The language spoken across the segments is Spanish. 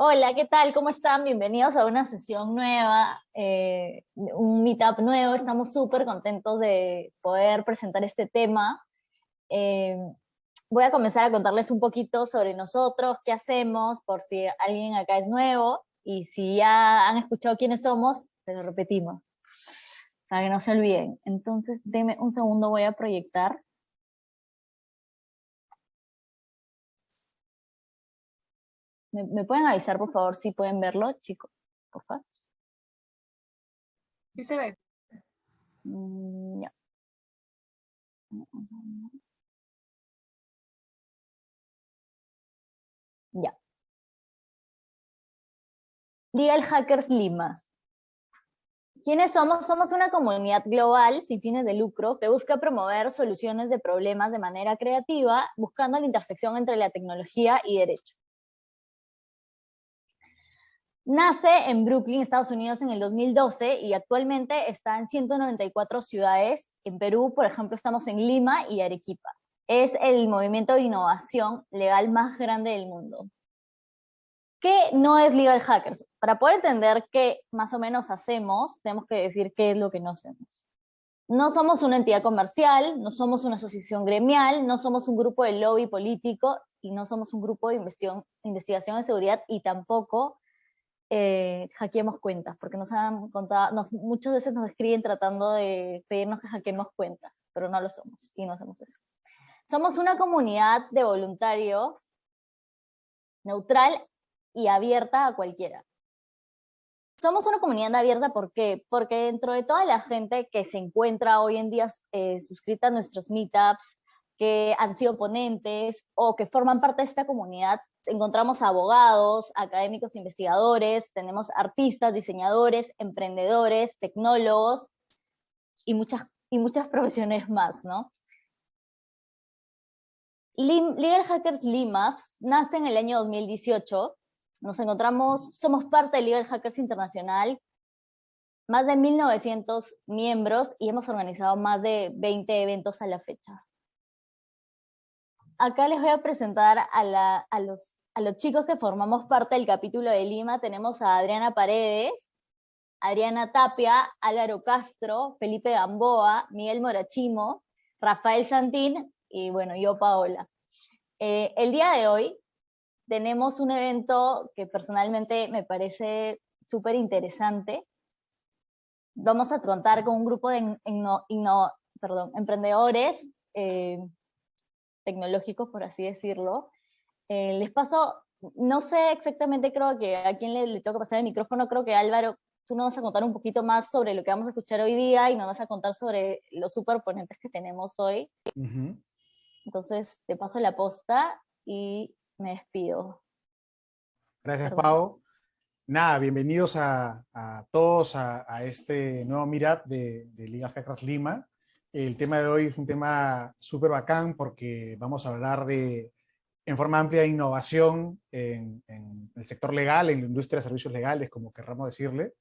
Hola, ¿qué tal? ¿Cómo están? Bienvenidos a una sesión nueva, eh, un meetup nuevo. Estamos súper contentos de poder presentar este tema. Eh, voy a comenzar a contarles un poquito sobre nosotros, qué hacemos, por si alguien acá es nuevo, y si ya han escuchado quiénes somos, se lo repetimos, para que no se olviden. Entonces, denme un segundo, voy a proyectar. ¿Me, pueden avisar, por favor, si pueden verlo, chicos? Por favor. Sí se ve. Mm, ya. Ya. Legal Hackers Lima. ¿Quiénes somos? Somos una comunidad global sin fines de lucro que busca promover soluciones de problemas de manera creativa, buscando la intersección entre la tecnología y derecho. Nace en Brooklyn, Estados Unidos, en el 2012 y actualmente está en 194 ciudades. En Perú, por ejemplo, estamos en Lima y Arequipa. Es el movimiento de innovación legal más grande del mundo. ¿Qué no es Legal Hackers? Para poder entender qué más o menos hacemos, tenemos que decir qué es lo que no hacemos. No somos una entidad comercial, no somos una asociación gremial, no somos un grupo de lobby político y no somos un grupo de investigación, de seguridad y tampoco eh, hackeemos cuentas, porque nos han contado, nos, muchas veces nos escriben tratando de pedirnos que hackeemos cuentas, pero no lo somos y no hacemos eso. Somos una comunidad de voluntarios neutral y abierta a cualquiera. Somos una comunidad abierta, ¿por qué? Porque dentro de toda la gente que se encuentra hoy en día eh, suscrita a nuestros meetups, que han sido ponentes o que forman parte de esta comunidad, encontramos abogados, académicos, investigadores, tenemos artistas, diseñadores, emprendedores, tecnólogos y muchas, y muchas profesiones más, ¿no? Hackers Lima nace en el año 2018, nos encontramos, somos parte de Legal Hackers Internacional, más de 1900 miembros y hemos organizado más de 20 eventos a la fecha. Acá les voy a presentar a, los chicos que formamos parte del capítulo de Lima, tenemos a Adriana Paredes, Adriana Tapia, Álvaro Castro, Felipe Gamboa, Miguel Morachimo, Rafael Santín y bueno, yo Paola. Eh, el día de hoy tenemos un evento que personalmente me parece súper interesante. Vamos a contar con un grupo de emprendedores eh, tecnológicos, por así decirlo, eh, les paso, no sé exactamente, creo que a quién le, le tengo que pasar el micrófono, creo que Álvaro, tú nos vas a contar un poquito más sobre lo que vamos a escuchar hoy día y nos vas a contar sobre los superponentes que tenemos hoy. Entonces, te paso la posta y me despido. Gracias, Pau. Nada, bienvenidos a, todos a, este nuevo Meetup de, de Liga Hackers Lima. El tema de hoy es un tema súper bacán porque vamos a hablar de en forma amplia innovación en, el sector legal, en la industria de servicios legales, como querramos decirle.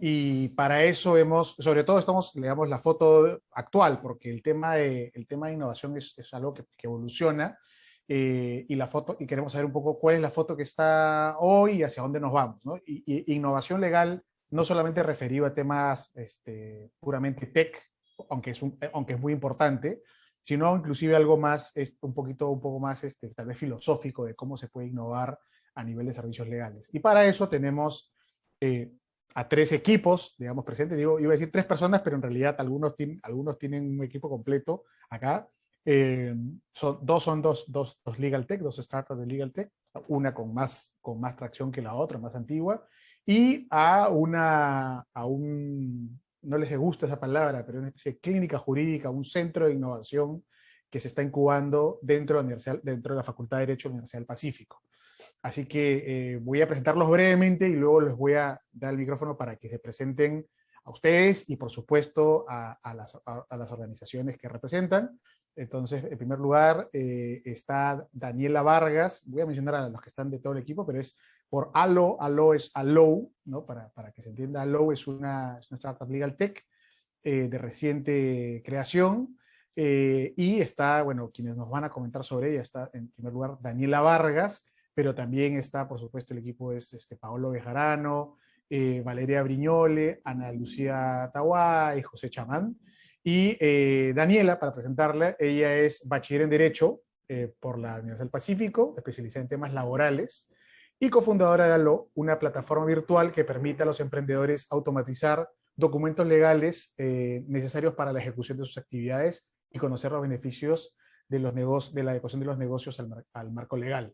Y para eso hemos, sobre todo estamos, le damos la foto actual, porque el tema de, el tema de innovación es, es algo que, evoluciona, eh, y, la foto, y queremos saber un poco cuál es la foto que está hoy y hacia dónde nos vamos. innovación legal no solamente referido a temas este, puramente tech, aunque es, un, aunque es muy importante, sino inclusive algo más, un poquito, un poco más este, tal vez filosófico de cómo se puede innovar a nivel de servicios legales. Y para eso tenemos eh, a tres equipos, digamos, presentes. Digo, iba a decir tres personas, pero en realidad algunos, tienen, algunos tienen un equipo completo acá. Eh, son, dos son dos, dos, dos, Legal Tech, dos startups de Legal Tech, una con más, con más tracción que la otra, más antigua, y a, una, a un no les gusta esa palabra, pero una especie de clínica jurídica, un centro de innovación que se está incubando dentro de la, dentro de la Facultad de Derecho de la Universidad del Pacífico. Así que eh, voy a presentarlos brevemente y luego les voy a dar el micrófono para que se presenten a ustedes y por supuesto a, las, organizaciones que representan. Entonces, en primer lugar eh, está Daniela Vargas, voy a mencionar a los que están de todo el equipo, pero es por Allo, Allo es Allo, ¿no? para, para que se entienda, Allo es una, es una startup legal tech eh, de reciente creación, eh, y está, bueno, quienes nos van a comentar sobre ella, está en primer lugar Daniela Vargas, pero también está, por supuesto, el equipo es este, Paolo Bejarano, eh, Valeria Briñole, Ana Lucía Tahuá y José Chamán. Y eh, Daniela, para presentarla, ella es bachiller en Derecho eh, por la Universidad del Pacífico, especializada en temas laborales, y cofundadora de ALO, una plataforma virtual que permite a los emprendedores automatizar documentos legales necesarios para la ejecución de sus actividades y conocer los beneficios de, los de la adecuación de los negocios al, al marco legal.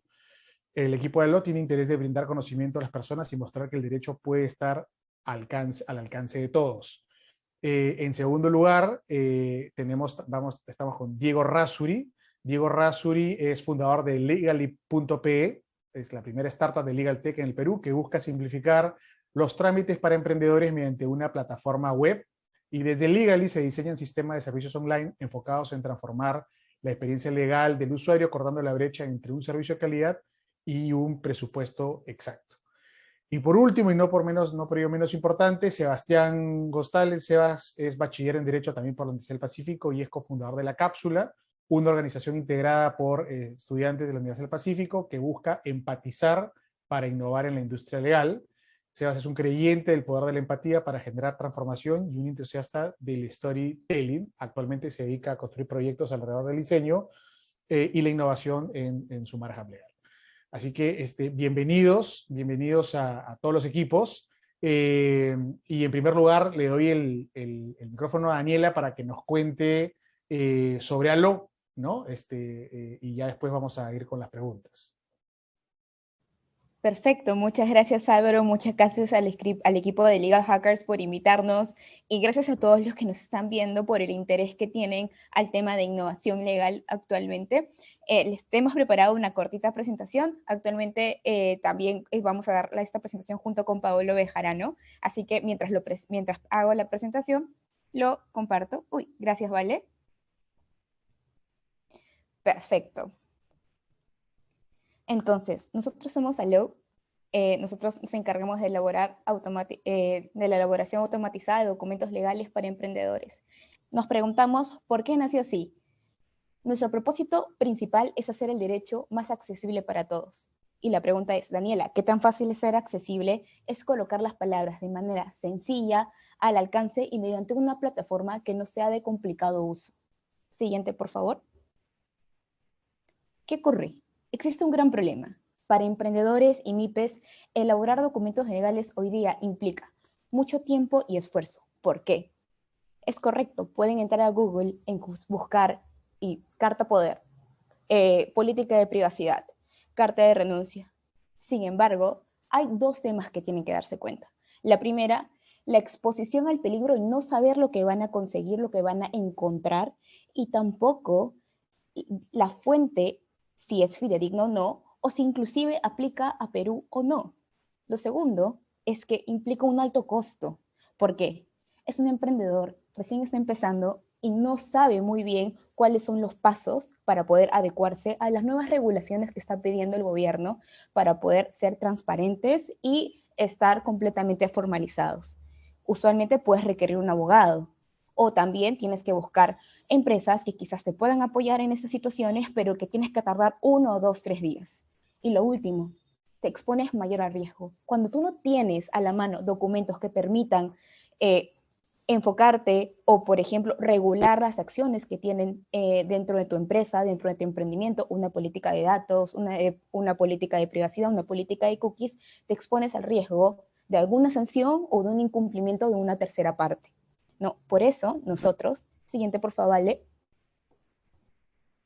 El equipo de ALO tiene interés de brindar conocimiento a las personas y mostrar que el derecho puede estar alcance, al alcance de todos. Eh, en segundo lugar, eh, tenemos, vamos, estamos con Diego Rasuri. Diego Rasuri es fundador de Legally.pe, es la primera startup de Legal Tech en el Perú que busca simplificar los trámites para emprendedores mediante una plataforma web y desde Legally se diseñan sistemas de servicios online enfocados en transformar la experiencia legal del usuario, cortando la brecha entre un servicio de calidad y un presupuesto exacto. Y por último, y no por, menos, no por ello menos importante, Sebastián Gostales, Sebas es bachiller en Derecho también por la Universidad del Pacífico y es cofundador de La Cápsula, una organización integrada por eh, estudiantes de la Universidad del Pacífico que busca empatizar para innovar en la industria legal. Sebas es un creyente del poder de la empatía para generar transformación y un entusiasta del storytelling. Actualmente se dedica a construir proyectos alrededor del diseño eh, y la innovación en, su margen legal. Así que este, bienvenidos, bienvenidos a, todos los equipos. Eh, y en primer lugar le doy el, micrófono a Daniela para que nos cuente eh, sobre ALO, ¿no? Este, eh, y ya después vamos a ir con las preguntas. Perfecto, muchas gracias Álvaro, muchas gracias al, equipo de Legal Hackers por invitarnos y gracias a todos los que nos están viendo por el interés que tienen al tema de innovación legal actualmente. Eh, les hemos preparado una cortita presentación. Actualmente eh, también vamos a dar esta presentación junto con Paolo Bejarano. Así que mientras, mientras hago la presentación, lo comparto. Uy, gracias, Vale. Perfecto. Entonces, nosotros somos Allo. nosotros nos encargamos de, elaborar de la elaboración automatizada de documentos legales para emprendedores. Nos preguntamos, ¿por qué nació así? Nuestro propósito principal es hacer el derecho más accesible para todos. Y la pregunta es, Daniela, ¿qué tan fácil es ser accesible? Es colocar las palabras de manera sencilla, al alcance y mediante una plataforma que no sea de complicado uso. Siguiente, por favor. ¿Qué ocurre? Existe un gran problema. Para emprendedores y MIPES, elaborar documentos legales hoy día implica mucho tiempo y esfuerzo. ¿Por qué? Es correcto, pueden entrar a Google en buscar y carta poder, eh, política de privacidad, carta de renuncia. Sin embargo, hay dos temas que tienen que darse cuenta. La primera, la exposición al peligro y no saber lo que van a conseguir, lo que van a encontrar, y tampoco la fuente, si es fidedigno o no, o si inclusive aplica a Perú o no. Lo segundo es que implica un alto costo. ¿Por qué? Es un emprendedor, recién está empezando y no sabe muy bien cuáles son los pasos para poder adecuarse a las nuevas regulaciones que está pidiendo el gobierno para poder ser transparentes y estar completamente formalizados. Usualmente puedes requerir un abogado o también tienes que buscar empresas que quizás te puedan apoyar en esas situaciones, pero que tienes que tardar uno, dos, tres días. Y lo último, te expones mayor a riesgo. Cuando tú no tienes a la mano documentos que permitan eh, enfocarte o, por ejemplo, regular las acciones que tienen eh, dentro de tu empresa, dentro de tu emprendimiento, una política de datos, eh, una, política de privacidad, una política de cookies, te expones al riesgo de alguna sanción o de un incumplimiento de una tercera parte. No, por eso nosotros, siguiente por favor, vale.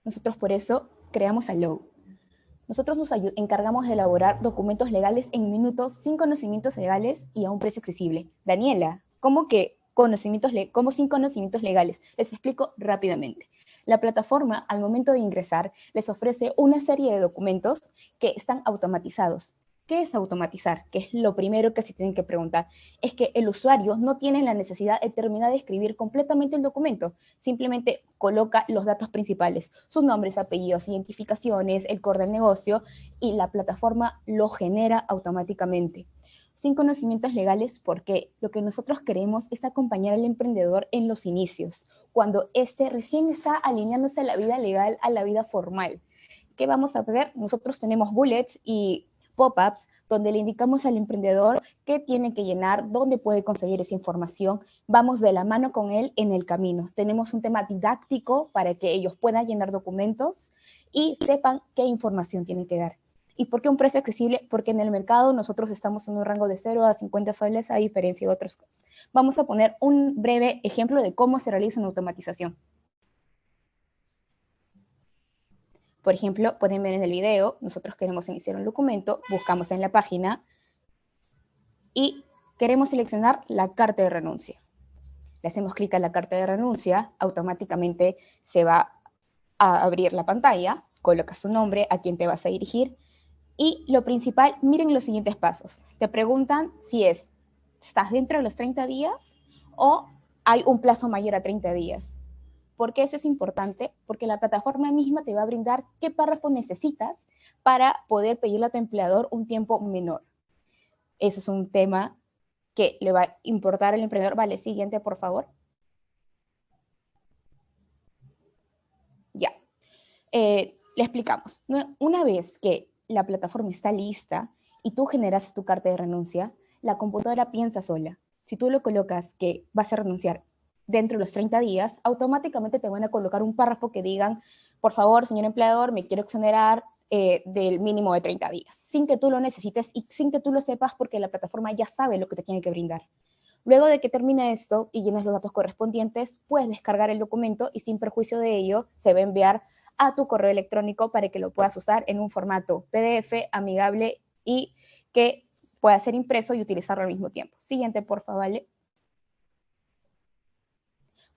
Nosotros por eso creamos Allow. Nosotros nos encargamos de elaborar documentos legales en minutos sin conocimientos legales y a un precio accesible. Daniela, ¿cómo que conocimientos como sin conocimientos legales. Les explico rápidamente. La plataforma, al momento de ingresar, les ofrece una serie de documentos que están automatizados. ¿Qué es automatizar? Que es lo primero que se tienen que preguntar. Es que el usuario no tiene la necesidad de terminar de escribir completamente el documento. Simplemente coloca los datos principales, sus nombres, apellidos, identificaciones, el core del negocio, y la plataforma lo genera automáticamente sin conocimientos legales porque lo que nosotros queremos es acompañar al emprendedor en los inicios, cuando éste recién está alineándose a la vida legal, a la vida formal. ¿Qué vamos a hacer? Nosotros tenemos bullets y pop-ups donde le indicamos al emprendedor qué tiene que llenar, dónde puede conseguir esa información. Vamos de la mano con él en el camino. Tenemos un tema didáctico para que ellos puedan llenar documentos y sepan qué información tienen que dar. ¿Y por qué un precio accesible? Porque en el mercado nosotros estamos en un rango de 0 a 50 soles a diferencia de otros. Vamos a poner un breve ejemplo de cómo se realiza una automatización. Por ejemplo, pueden ver en el video, nosotros queremos iniciar un documento, buscamos en la página y queremos seleccionar la carta de renuncia. Le hacemos clic a la carta de renuncia, automáticamente se va a abrir la pantalla, coloca su nombre, a quién te vas a dirigir, y lo principal, miren los siguientes pasos. Te preguntan si es, ¿estás dentro de los 30 días o hay un plazo mayor a 30 días? ¿Por qué eso es importante? Porque la plataforma misma te va a brindar qué párrafo necesitas para poder pedirle a tu empleador un tiempo menor. Eso es un tema que le va a importar al emprendedor. Vale, siguiente, por favor. Ya. Eh, le explicamos. Una vez que la plataforma está lista y tú generas tu carta de renuncia, la computadora piensa sola. Si tú lo colocas que vas a renunciar dentro de los 30 días, automáticamente te van a colocar un párrafo que digan, por favor, señor empleador, me quiero exonerar eh, del mínimo de 30 días, sin que tú lo necesites y sin que tú lo sepas porque la plataforma ya sabe lo que te tiene que brindar. Luego de que termine esto y llenes los datos correspondientes, puedes descargar el documento y sin perjuicio de ello se va a enviar a tu correo electrónico para que lo puedas usar en un formato PDF amigable y que pueda ser impreso y utilizarlo al mismo tiempo. Siguiente, por favor.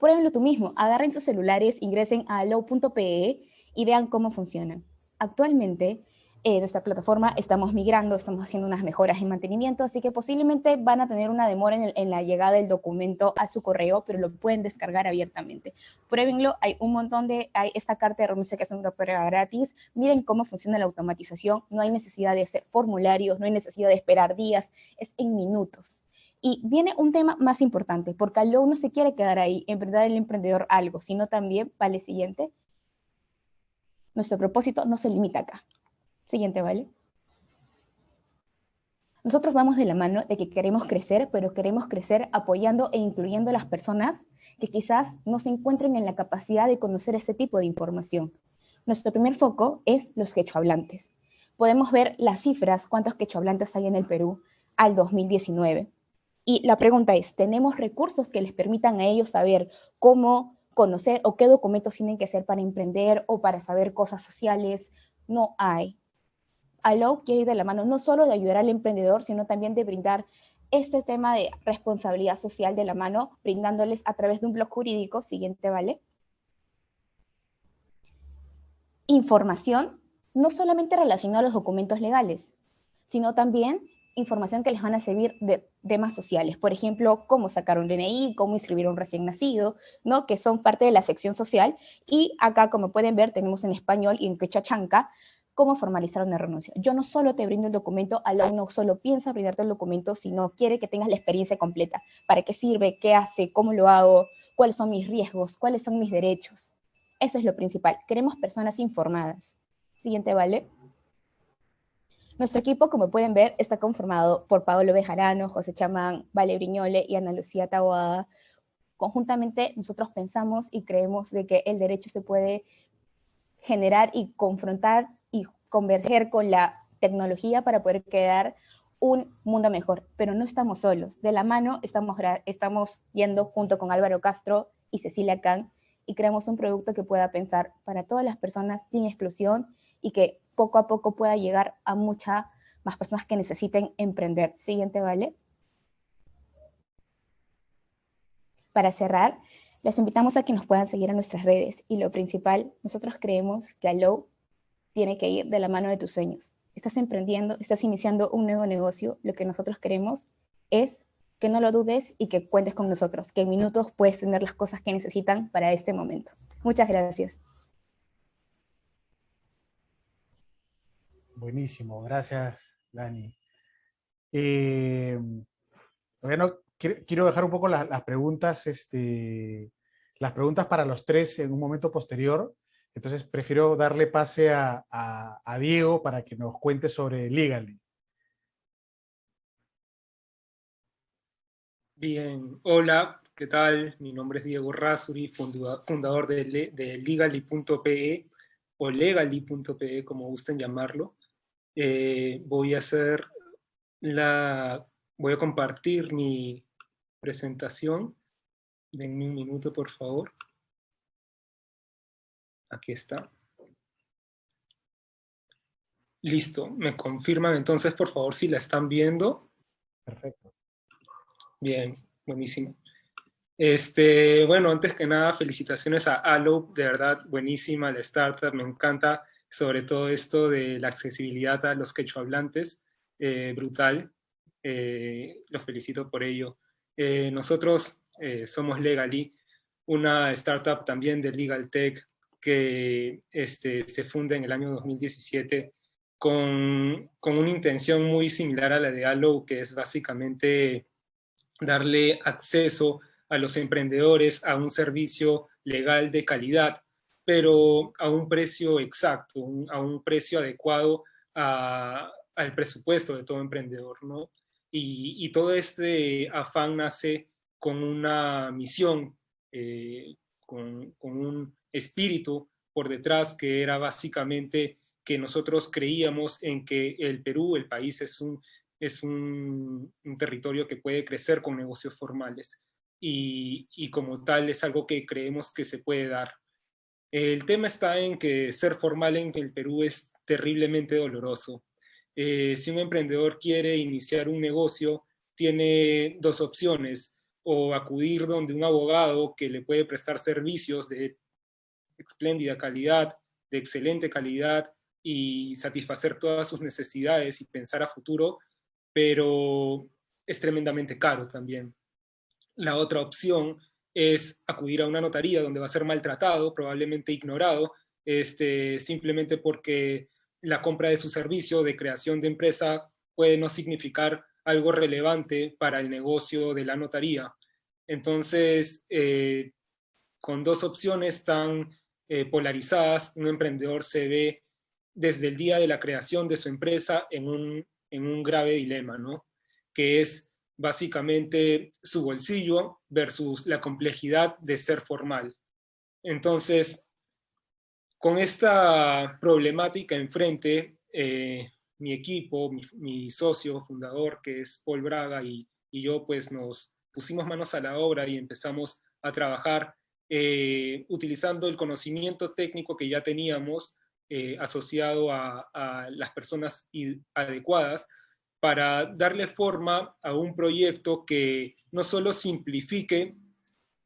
Pruébenlo tú mismo, agarren sus celulares, ingresen a low.pe y vean cómo funcionan. Actualmente, en nuestra plataforma estamos migrando, estamos haciendo unas mejoras en mantenimiento, así que posiblemente van a tener una demora en, la llegada del documento a su correo, pero lo pueden descargar abiertamente. Pruébenlo, hay un montón de, hay esta carta de renuncia que es una prueba gratis, miren cómo funciona la automatización, no hay necesidad de hacer formularios, no hay necesidad de esperar días, es en minutos. Y viene un tema más importante, porque Allo no se quiere quedar ahí, en verdad el emprendedor algo, sino también, vale, siguiente, nuestro propósito no se limita acá. Siguiente, ¿vale? Nosotros vamos de la mano de que queremos crecer, pero queremos crecer apoyando e incluyendo a las personas que quizás no se encuentren en la capacidad de conocer ese tipo de información. Nuestro primer foco es los quechohablantes. Podemos ver las cifras, cuántos quechohablantes hay en el Perú al 2019. Y la pregunta es, ¿tenemos recursos que les permitan a ellos saber cómo conocer o qué documentos tienen que hacer para emprender o para saber cosas sociales? No hay. Allow quiere ir de la mano no solo de ayudar al emprendedor, sino también de brindar este tema de responsabilidad social de la mano, brindándoles a través de un blog jurídico, siguiente, ¿vale? Información no solamente relacionada a los documentos legales, sino también información que les van a servir de temas sociales. Por ejemplo, cómo sacar un DNI, cómo inscribir a un recién nacido, ¿no? que son parte de la sección social. Y acá, como pueden ver, tenemos en español y en quechua chanca cómo formalizar una renuncia. Yo no solo te brindo el documento, la no solo piensa brindarte el documento, sino quiere que tengas la experiencia completa. ¿Para qué sirve? ¿Qué hace? ¿Cómo lo hago? ¿Cuáles son mis riesgos? ¿Cuáles son mis derechos? Eso es lo principal. Queremos personas informadas. Siguiente, ¿vale? Nuestro equipo, como pueden ver, está conformado por Pablo Bejarano, José Chamán, Vale Briñole y Ana Lucía Taboada. Conjuntamente nosotros pensamos y creemos de que el derecho se puede generar y confrontar y converger con la tecnología para poder crear un mundo mejor, pero no estamos solos. De la mano estamos, estamos yendo junto con Álvaro Castro y Cecilia Khan y creamos un producto que pueda pensar para todas las personas sin exclusión y que poco a poco pueda llegar a muchas más personas que necesiten emprender. Siguiente, ¿vale? Para cerrar, les invitamos a que nos puedan seguir en nuestras redes y lo principal, nosotros creemos que Allow tiene que ir de la mano de tus sueños. Estás emprendiendo, estás iniciando un nuevo negocio, lo que nosotros queremos es que no lo dudes y que cuentes con nosotros, que en minutos puedes tener las cosas que necesitan para este momento. Muchas gracias. Buenísimo, gracias, Dani. Eh, bueno, quiero dejar un poco las, preguntas, este, las preguntas para los tres en un momento posterior. Entonces prefiero darle pase a, a Diego para que nos cuente sobre Legally. Bien, hola, ¿qué tal? Mi nombre es Diego Rasuri, fundador de, de Legally.pe o Legally.pe, como gusten llamarlo. Eh, voy a hacer la, voy a compartir mi presentación. Denme un minuto, por favor. Aquí está. Listo, me confirman entonces, por favor, si la están viendo. Perfecto. Bien, buenísimo. Este, bueno, antes que nada, felicitaciones a Allo, de verdad, buenísima la startup, me encanta sobre todo esto de la accesibilidad a los quechohablantes, eh, brutal, eh, los felicito por ello. Eh, nosotros somos Legally, una startup también de Legal Tech que este, se funda en el año 2017 con, con una intención muy similar a la de Allo, que es básicamente darle acceso a los emprendedores a un servicio legal de calidad, pero a un precio exacto, a un precio adecuado al presupuesto de todo emprendedor. ¿no? Y, todo este afán nace con una misión, eh, con, un espíritu por detrás que era básicamente que nosotros creíamos en que el Perú, el país, es un es un, territorio que puede crecer con negocios formales y, como tal es algo que creemos que se puede dar. El tema está en que ser formal en el Perú es terriblemente doloroso. Eh, si un emprendedor quiere iniciar un negocio, tiene dos opciones, o acudir donde un abogado que le puede prestar servicios de espléndida calidad, de excelente calidad, y satisfacer todas sus necesidades y pensar a futuro, pero es tremendamente caro también. La otra opción es acudir a una notaría donde va a ser maltratado, probablemente ignorado, este, simplemente porque la compra de su servicio de creación de empresa puede no significar algo relevante para el negocio de la notaría. Entonces, eh, con dos opciones tan eh, polarizadas, un emprendedor se ve desde el día de la creación de su empresa en un en un grave dilema, ¿no? Que es básicamente su bolsillo versus la complejidad de ser formal. Entonces, con esta problemática enfrente, eh, mi equipo, mi, socio fundador, que es Paul Braga, y, yo, pues nos pusimos manos a la obra y empezamos a trabajar eh, utilizando el conocimiento técnico que ya teníamos eh, asociado a, las personas adecuadas para darle forma a un proyecto que no solo simplifique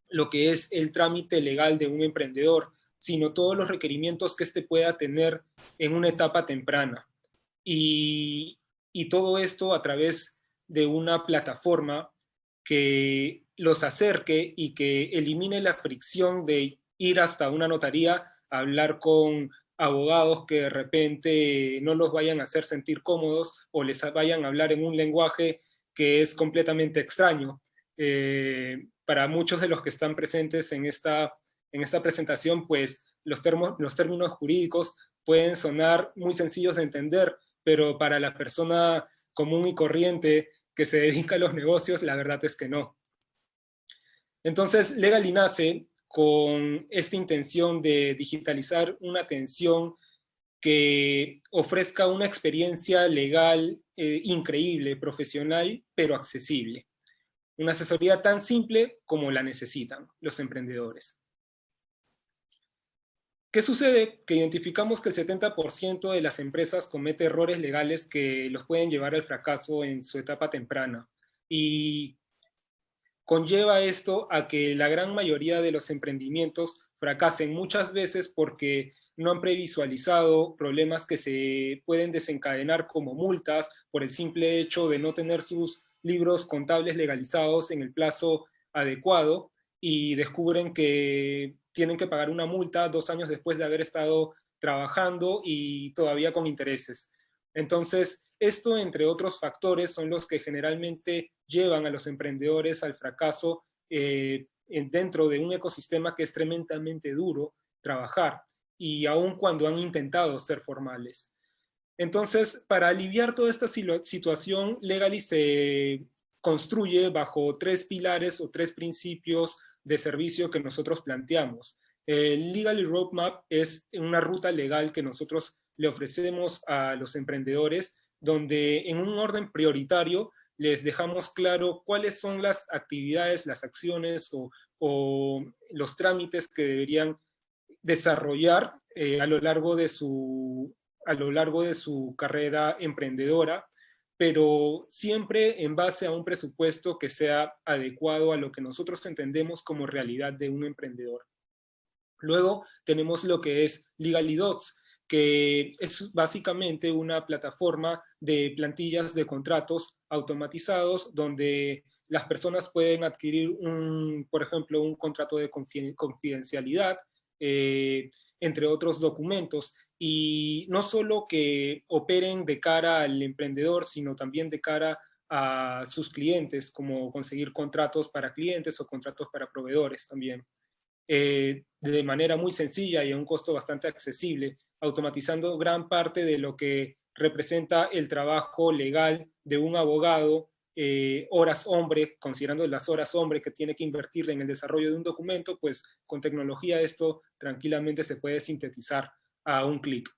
lo que es el trámite legal de un emprendedor, sino todos los requerimientos que éste pueda tener en una etapa temprana. Y, todo esto a través de una plataforma que los acerque y que elimine la fricción de ir hasta una notaría, a hablar con abogados que de repente no los vayan a hacer sentir cómodos o les vayan a hablar en un lenguaje que es completamente extraño. Eh, para muchos de los que están presentes en esta, en esta presentación, pues los, los términos jurídicos pueden sonar muy sencillos de entender, pero para la persona común y corriente que se dedica a los negocios, la verdad es que no. Entonces, Legal nace con esta intención de digitalizar una atención que ofrezca una experiencia legal eh, increíble, profesional, pero accesible. Una asesoría tan simple como la necesitan los emprendedores. ¿Qué sucede? Que identificamos que el 70% de las empresas comete errores legales que los pueden llevar al fracaso en su etapa temprana. Y conlleva esto a que la gran mayoría de los emprendimientos fracasen muchas veces porque no han previsualizado problemas que se pueden desencadenar como multas por el simple hecho de no tener sus libros contables legalizados en el plazo adecuado y descubren que tienen que pagar una multa dos años después de haber estado trabajando y todavía con intereses. Entonces, esto, entre otros factores, son los que generalmente llevan a los emprendedores al fracaso eh, dentro de un ecosistema que es tremendamente duro trabajar. y aun cuando han intentado ser formales. Entonces, para aliviar toda esta situación, Legally se construye bajo tres pilares o tres principios de servicio que nosotros planteamos. El Legally Roadmap es una ruta legal que nosotros le ofrecemos a los emprendedores, donde en un orden prioritario les dejamos claro cuáles son las actividades, las acciones o, los trámites que deberían desarrollar eh, a, lo largo de su, a lo largo de su carrera emprendedora, pero siempre en base a un presupuesto que sea adecuado a lo que nosotros entendemos como realidad de un emprendedor. Luego tenemos lo que es Legally Docs, que es básicamente una plataforma de plantillas de contratos automatizados donde las personas pueden adquirir, un, por ejemplo, un contrato de confidencialidad, eh, entre otros documentos, y no solo que operen de cara al emprendedor, sino también de cara a sus clientes, como conseguir contratos para clientes o contratos para proveedores también. Eh, de manera muy sencilla y a un costo bastante accesible, automatizando gran parte de lo que representa el trabajo legal de un abogado, eh, horas hombre, considerando las horas hombre que tiene que invertir en el desarrollo de un documento, pues con tecnología esto tranquilamente se puede sintetizar a un clic.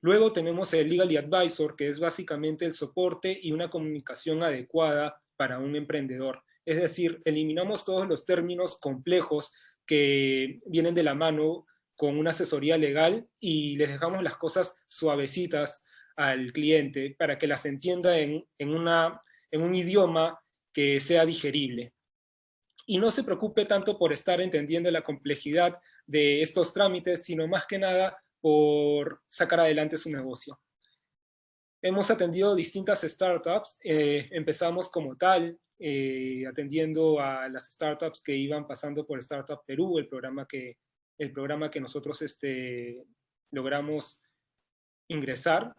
Luego tenemos el Legally Advisor, que es básicamente el soporte y una comunicación adecuada para un emprendedor. Es decir, eliminamos todos los términos complejos que vienen de la mano con una asesoría legal y les dejamos las cosas suavecitas al cliente para que las entienda en, una, en un idioma que sea digerible. Y no se preocupe tanto por estar entendiendo la complejidad de estos trámites, sino más que nada por sacar adelante su negocio. Hemos atendido distintas startups, eh, empezamos como tal, eh, atendiendo a las startups que iban pasando por Startup Perú, el programa que, el programa que nosotros este, logramos ingresar.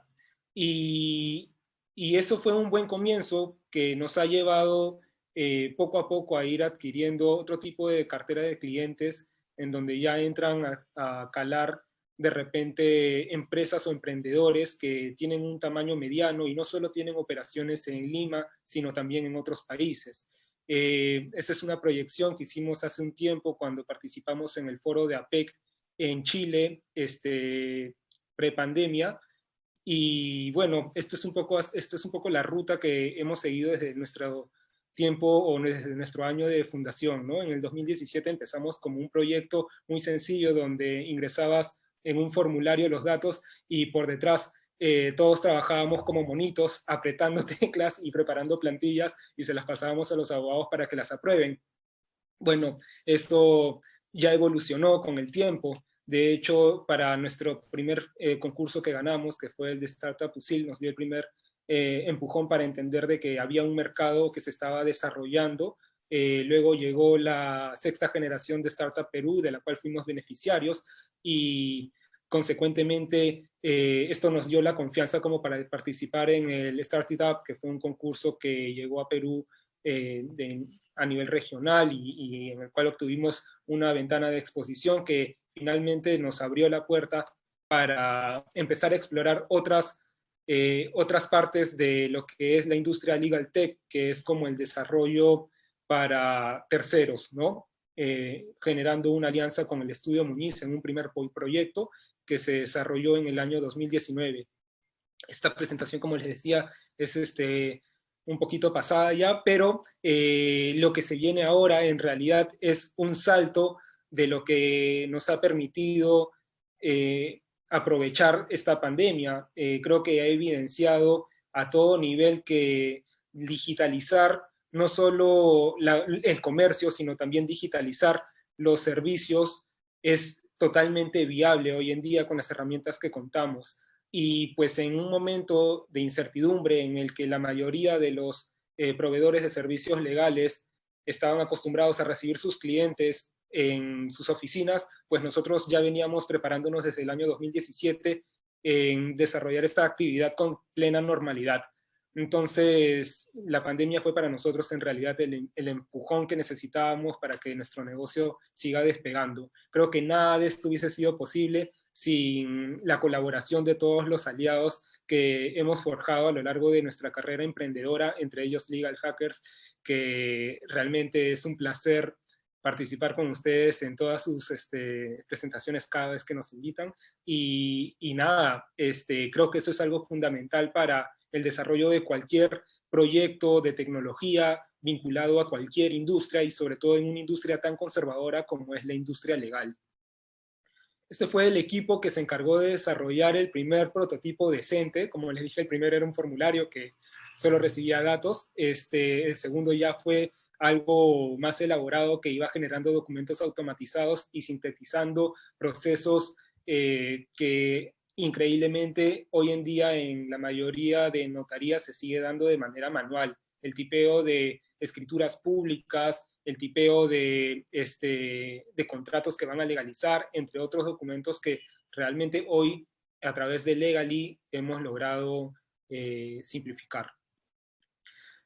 Y, eso fue un buen comienzo que nos ha llevado eh, poco a poco a ir adquiriendo otro tipo de cartera de clientes en donde ya entran a calar de repente empresas o emprendedores que tienen un tamaño mediano y no solo tienen operaciones en Lima, sino también en otros países. Eh, esa es una proyección que hicimos hace un tiempo cuando participamos en el foro de APEC en Chile, este, pre-pandemia, y bueno, esto es, un poco, esto es un poco la ruta que hemos seguido desde nuestro tiempo o desde nuestro año de fundación. ¿no? En el 2017 empezamos como un proyecto muy sencillo donde ingresabas en un formulario los datos y por detrás eh, todos trabajábamos como monitos, apretando teclas y preparando plantillas y se las pasábamos a los abogados para que las aprueben. Bueno, esto ya evolucionó con el tiempo. De hecho, para nuestro primer eh, concurso que ganamos, que fue el de Startup USIL, nos dio el primer eh, empujón para entender de que había un mercado que se estaba desarrollando. luego llegó la sexta generación de Startup Perú, de la cual fuimos beneficiarios, y consecuentemente eh, esto nos dio la confianza como para participar en el Startup, que fue un concurso que llegó a Perú eh, a nivel regional y, en el cual obtuvimos una ventana de exposición que finalmente nos abrió la puerta para empezar a explorar otras, eh, otras partes de lo que es la industria legal tech, que es como el desarrollo para terceros, ¿no? Eh, generando una alianza con el Estudio Muñiz en un primer proyecto que se desarrolló en el año 2019. Esta presentación, como les decía, es este, un poquito pasada ya, pero eh, lo que se viene ahora en realidad es un salto de lo que nos ha permitido eh, aprovechar esta pandemia. creo que ha evidenciado a todo nivel que digitalizar no solo el comercio, sino también digitalizar los servicios es totalmente viable hoy en día con las herramientas que contamos. Y pues en un momento de incertidumbre en el que la mayoría de los eh, proveedores de servicios legales estaban acostumbrados a recibir sus clientes en sus oficinas, pues nosotros ya veníamos preparándonos desde el año 2017 en desarrollar esta actividad con plena normalidad. Entonces, la pandemia fue para nosotros en realidad el, empujón que necesitábamos para que nuestro negocio siga despegando. Creo que nada de esto hubiese sido posible sin la colaboración de todos los aliados que hemos forjado a lo largo de nuestra carrera emprendedora, entre ellos Legal Hackers, que realmente es un placer participar con ustedes en todas sus este, presentaciones cada vez que nos invitan. Y, nada, este, creo que eso es algo fundamental para el desarrollo de cualquier proyecto de tecnología vinculado a cualquier industria y sobre todo en una industria tan conservadora como es la industria legal. Este fue el equipo que se encargó de desarrollar el primer prototipo decente. Como les dije, el primero era un formulario que solo recibía datos. Este, el segundo ya fue algo más elaborado que iba generando documentos automatizados y sintetizando procesos eh, que increíblemente hoy en día en la mayoría de notarías se sigue dando de manera manual. El tipeo de escrituras públicas, el tipeo de, este, de contratos que van a legalizar, entre otros documentos que realmente hoy a través de Legally hemos logrado eh, simplificar.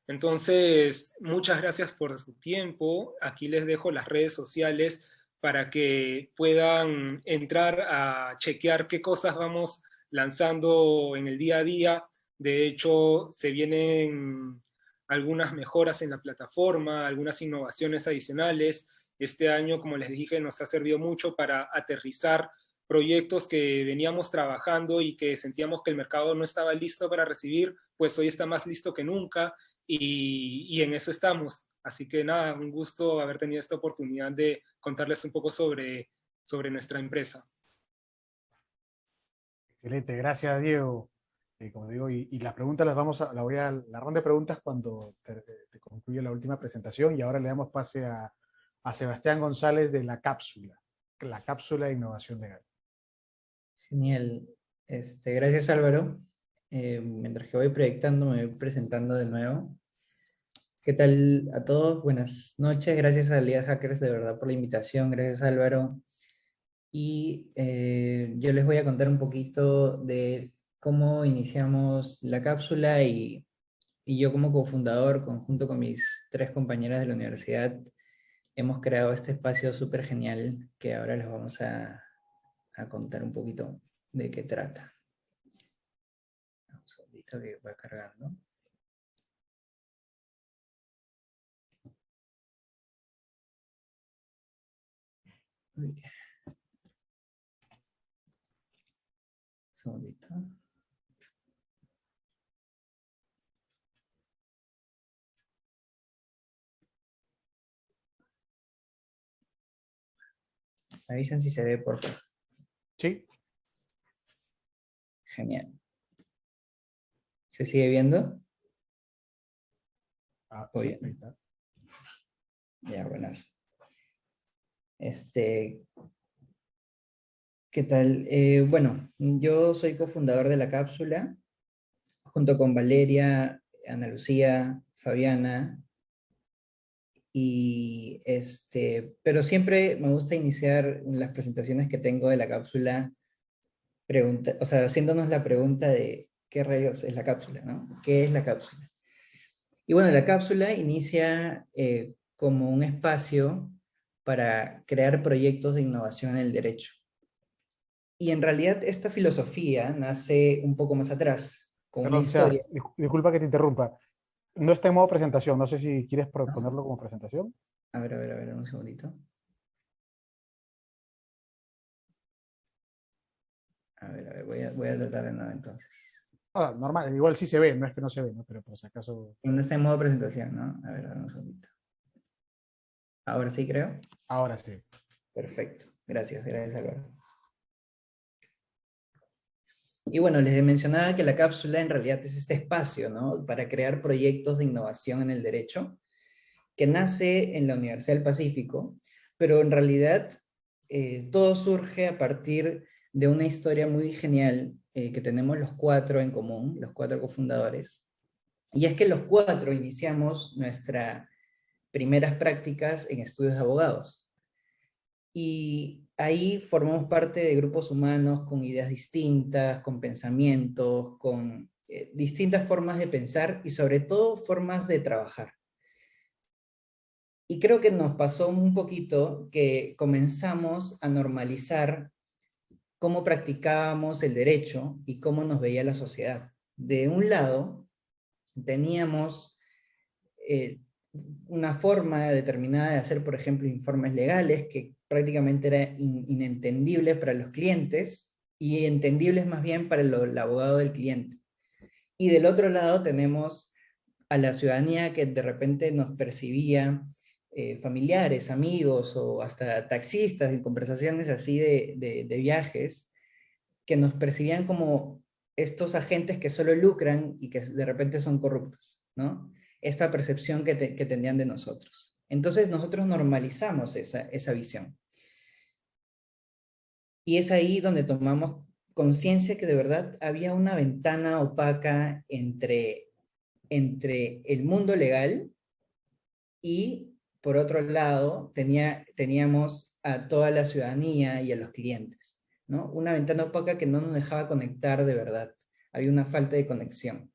Entonces, muchas gracias por su tiempo. Aquí les dejo las redes sociales para que puedan entrar a chequear qué cosas vamos lanzando en el día a día. De hecho, se vienen algunas mejoras en la plataforma, algunas innovaciones adicionales. Este año, como les dije, nos ha servido mucho para aterrizar proyectos que veníamos trabajando y que sentíamos que el mercado no estaba listo para recibir, pues hoy está más listo que nunca y, en eso estamos. Así que nada, un gusto haber tenido esta oportunidad de contarles un poco sobre, sobre nuestra empresa. Excelente, gracias Diego. Eh, como digo, y, las preguntas las vamos a, la voy a, la ronda de preguntas cuando te, concluye la última presentación y ahora le damos pase a, a, Sebastián González de la cápsula, la cápsula de innovación legal. Genial, este, gracias Álvaro. Eh, mientras que voy proyectando, me voy presentando de nuevo. ¿Qué tal a todos? Buenas noches, gracias a Legal Hackers de verdad por la invitación, gracias Álvaro. Y eh, yo les voy a contar un poquito de cómo iniciamos la cápsula y, yo como cofundador, conjunto con mis tres compañeras de la universidad, hemos creado este espacio súper genial que ahora les vamos a, contar un poquito de qué trata. Un segundito que va cargando. Me avisan si se ve, por favor. Sí. Genial. ¿Se sigue viendo? Ah, sí, ahí está. Ya, buenas. Este, ¿Qué tal? Eh, bueno, yo soy cofundador de la cápsula, junto con Valeria, Ana Lucía, Fabiana, y este, pero siempre me gusta iniciar las presentaciones que tengo de la cápsula, pregunta, o sea, haciéndonos la pregunta de qué rayos es la cápsula, ¿no? ¿Qué es la cápsula? Y bueno, la cápsula inicia eh, como un espacio para crear proyectos de innovación en el derecho. Y en realidad esta filosofía nace un poco más atrás, con una historia. disculpa que te interrumpa. No está en modo presentación, no sé si quieres ponerlo como presentación. A ver, a ver, a ver, un segundito. A ver, a ver, voy a, voy a tratar de nuevo entonces. Ah, normal, igual sí se ve, no es que no se ve, ¿no? pero por si acaso... No está en modo presentación, ¿no? A ver, a ver, un segundito. Ahora sí creo. Ahora sí. Perfecto, gracias, gracias Álvaro. Y bueno, les mencionaba que la cápsula en realidad es este espacio, ¿no? Para crear proyectos de innovación en el derecho, que nace en la Universidad del Pacífico, pero en realidad eh, todo surge a partir de una historia muy genial eh, que tenemos los cuatro en común, los cuatro cofundadores. Y es que los cuatro iniciamos nuestras primeras prácticas en estudios de abogados. Y ahí formamos parte de grupos humanos con ideas distintas, con pensamientos, con eh, distintas formas de pensar y sobre todo formas de trabajar. Y creo que nos pasó un poquito que comenzamos a normalizar cómo practicábamos el derecho y cómo nos veía la sociedad. De un lado, teníamos eh, una forma determinada de hacer, por ejemplo, informes legales que prácticamente eran inentendibles para los clientes y entendibles más bien para el, abogado del cliente. Y del otro lado tenemos a la ciudadanía que de repente nos percibía eh, familiares, amigos o hasta taxistas en conversaciones así de, de, viajes, que nos percibían como estos agentes que solo lucran y que de repente son corruptos, ¿no? Esta percepción que, tenían de nosotros. Entonces nosotros normalizamos esa, esa visión. Y es ahí donde tomamos conciencia que de verdad había una ventana opaca entre, entre el mundo legal y, por otro lado, tenía, teníamos a toda la ciudadanía y a los clientes. ¿no? Una ventana opaca que no nos dejaba conectar de verdad. Había una falta de conexión.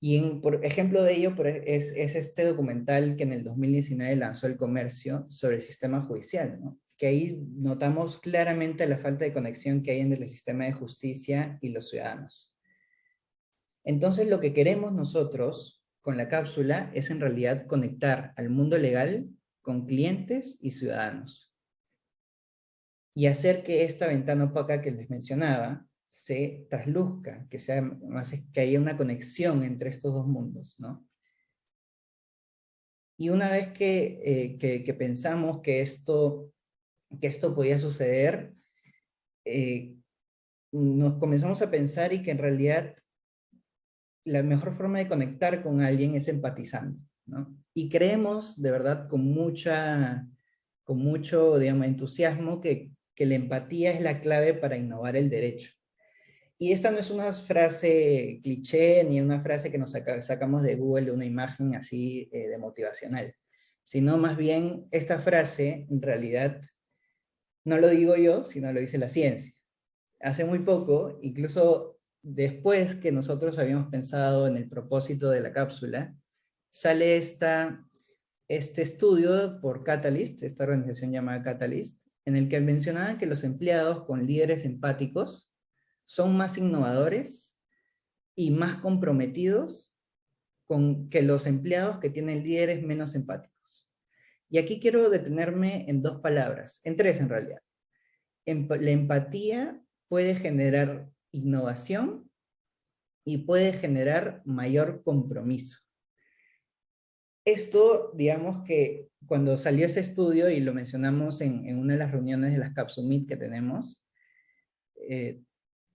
Y por ejemplo de ello es, es, este documental que en el 2019 lanzó el comercio sobre el sistema judicial, que ahí notamos claramente la falta de conexión que hay entre el sistema de justicia y los ciudadanos. Entonces lo que queremos nosotros con la cápsula es en realidad conectar al mundo legal con clientes y ciudadanos. Y hacer que esta ventana opaca que les mencionaba se trasluzca, que, sea que haya una conexión entre estos dos mundos, ¿no? Y una vez que, eh, que, pensamos que esto, que esto podía suceder, eh, nos comenzamos a pensar y que en realidad la mejor forma de conectar con alguien es empatizando, ¿no? Y creemos de verdad con, mucha, con mucho digamos, entusiasmo que, que la empatía es la clave para innovar el derecho. Y esta no es una frase cliché, ni una frase que nos sacamos de Google una imagen así eh, de motivacional, sino más bien esta frase, en realidad, no lo digo yo, sino lo dice la ciencia. Hace muy poco, incluso después que nosotros habíamos pensado en el propósito de la cápsula, sale esta, este estudio por Catalyst, esta organización llamada Catalyst, en el que mencionaban que los empleados con líderes empáticos son más innovadores y más comprometidos con que los empleados que tienen líderes menos empáticos. Y aquí quiero detenerme en dos palabras, en tres en realidad. La empatía puede generar innovación y puede generar mayor compromiso. Esto, digamos que cuando salió ese estudio, y lo mencionamos en, una de las reuniones de las Capsumit que tenemos, eh,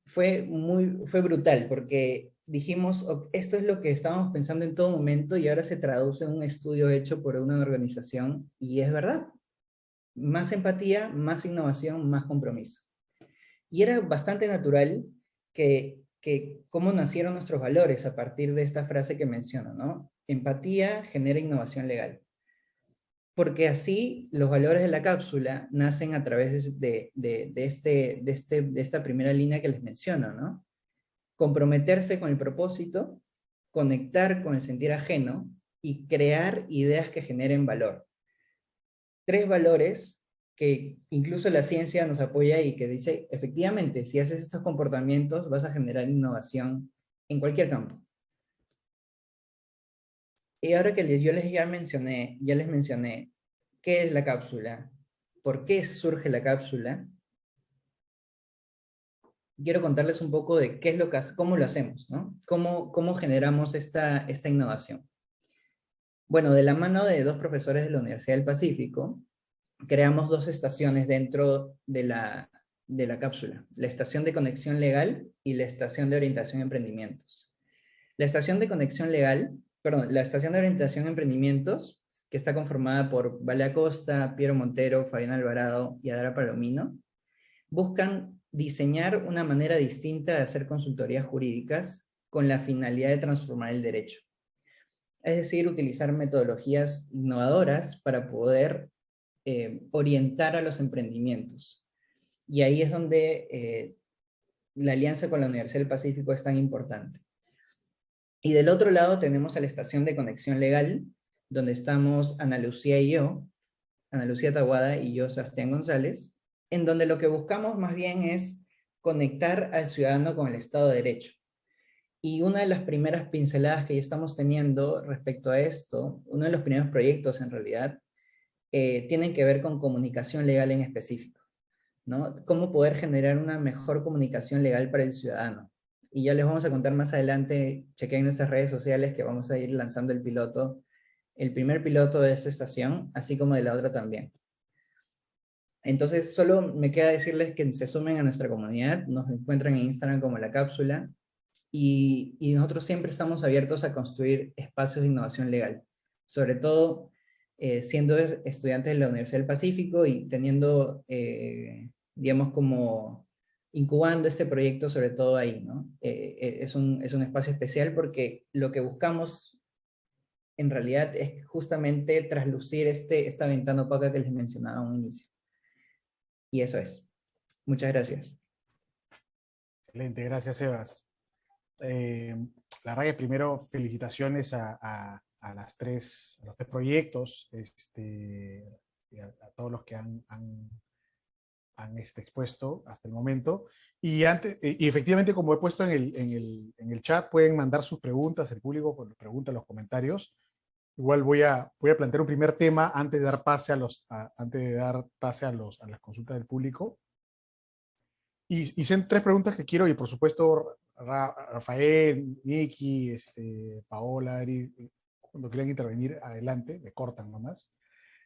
fue, muy, fue brutal, porque dijimos, esto es lo que estábamos pensando en todo momento y ahora se traduce en un estudio hecho por una organización y es verdad. Más empatía, más innovación, más compromiso. Y era bastante natural que, que cómo nacieron nuestros valores a partir de esta frase que menciono, ¿no? Empatía genera innovación legal porque así los valores de la cápsula nacen a través de, este, este, de, esta primera línea que les menciono, ¿no? Comprometerse con el propósito, conectar con el sentir ajeno y crear ideas que generen valor. Tres valores que incluso la ciencia nos apoya y que dice, efectivamente, si haces estos comportamientos vas a generar innovación en cualquier campo. Y ahora que yo les ya mencioné, ya les mencioné qué es la cápsula, por qué surge la cápsula, quiero contarles un poco de qué es lo que, cómo lo hacemos, ¿no? Cómo, cómo generamos esta, esta innovación. Bueno, de la mano de dos profesores de la Universidad del Pacífico, creamos dos estaciones dentro de la, de la cápsula, la estación de conexión legal y la estación de orientación a emprendimientos. La estación de conexión legal perdón, la estación de orientación a emprendimientos, que está conformada por Vale Acosta, Piero Montero, Fabián Alvarado y Adara Palomino, buscan diseñar una manera distinta de hacer consultorías jurídicas con la finalidad de transformar el derecho. Es decir, utilizar metodologías innovadoras para poder eh, orientar a los emprendimientos. Y ahí es donde eh, la alianza con la Universidad del Pacífico es tan importante. Y del otro lado tenemos a la estación de conexión legal, donde estamos Ana Lucía y yo, Ana Lucía Taguada y yo, Sebastián González, en donde lo que buscamos más bien es conectar al ciudadano con el Estado de Derecho. Y una de las primeras pinceladas que ya estamos teniendo respecto a esto, uno de los primeros proyectos en realidad, eh, tienen que ver con comunicación legal en específico. ¿no? Cómo poder generar una mejor comunicación legal para el ciudadano. Y ya les vamos a contar más adelante, chequen nuestras redes sociales que vamos a ir lanzando el piloto, el primer piloto de esta estación, así como de la otra también. Entonces, solo me queda decirles que se sumen a nuestra comunidad, nos encuentran en Instagram como La Cápsula, y, nosotros siempre estamos abiertos a construir espacios de innovación legal, sobre todo eh, siendo estudiantes de la Universidad del Pacífico y teniendo, eh, digamos, como incubando este proyecto sobre todo ahí, ¿no? Eh, es, un, es un espacio especial porque lo que buscamos en realidad es justamente traslucir este, esta ventana opaca que les mencionaba a un inicio. Y eso es. Muchas gracias. Excelente, gracias Sebas. Eh, la verdad que primero felicitaciones a, las tres, los tres proyectos, este, a, todos los que han, han, este, expuesto hasta el momento. Y, antes, y efectivamente, como he puesto en el, en, el, en el chat, pueden mandar sus preguntas, el público pues, pregunta en los comentarios. Igual voy a, voy a plantear un primer tema antes de dar pase a, los, antes de dar pase a, los, a las consultas del público. Y, y son tres preguntas que quiero, y por supuesto Rafael, Nicky, este, Paola, Ari, cuando quieran intervenir, adelante, me cortan nomás.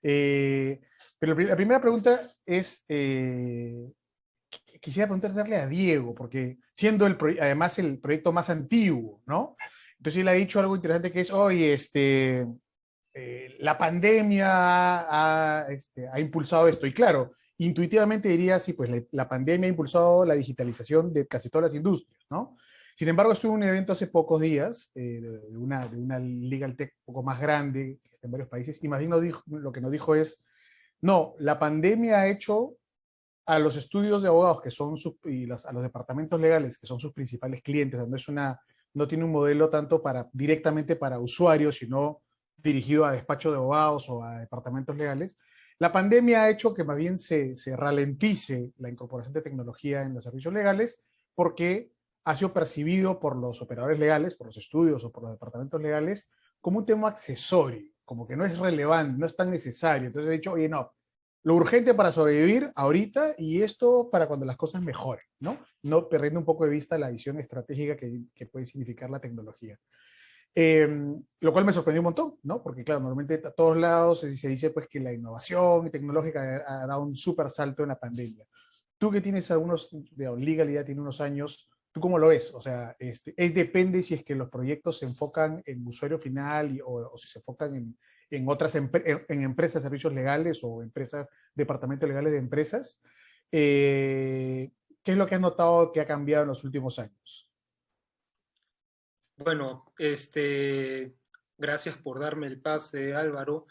Eh, pero la primera pregunta es, eh, quisiera preguntarle a Diego, porque siendo el además el proyecto más antiguo, ¿no? Entonces él ha dicho algo interesante que es, oye, este, eh, la pandemia ha, este, ha, impulsado esto. Y claro, intuitivamente diría, sí, pues la, pandemia ha impulsado la digitalización de casi todas las industrias, ¿no? Sin embargo, estuve en un evento hace pocos días eh, de, una, de una legal tech un poco más grande, en varios países, y más bien lo, que nos dijo es, no, la pandemia ha hecho a los estudios de abogados que son sus, y a los departamentos legales que son sus principales clientes, no es una, no tiene un modelo tanto para directamente para usuarios, sino dirigido a despachos de abogados o a departamentos legales, la pandemia ha hecho que más bien se, se ralentice la incorporación de tecnología en los servicios legales porque ha sido percibido por los operadores legales, por los estudios o por los departamentos legales, como un tema accesorio, como que no es relevante, no es tan necesario. Entonces he dicho, oye, no, lo urgente para sobrevivir ahorita y esto para cuando las cosas mejoren, ¿no? No perdiendo un poco de vista la visión estratégica que, que puede significar la tecnología. Em, lo cual me sorprendió un montón, ¿no? Porque claro, normalmente a todos lados se, dice pues que la innovación tecnológica ha, dado un súper salto en la pandemia. Tú que tienes algunos, de legalidad tiene unos años, ¿tú cómo lo ves? O sea, este, es depende si es que los proyectos se enfocan en usuario final o, si se enfocan en, en otras en, empresas, servicios legales o empresas, departamentos legales de empresas. Eh, ¿Qué es lo que has notado que ha cambiado en los últimos años? Bueno, este, gracias por darme el pase, Álvaro,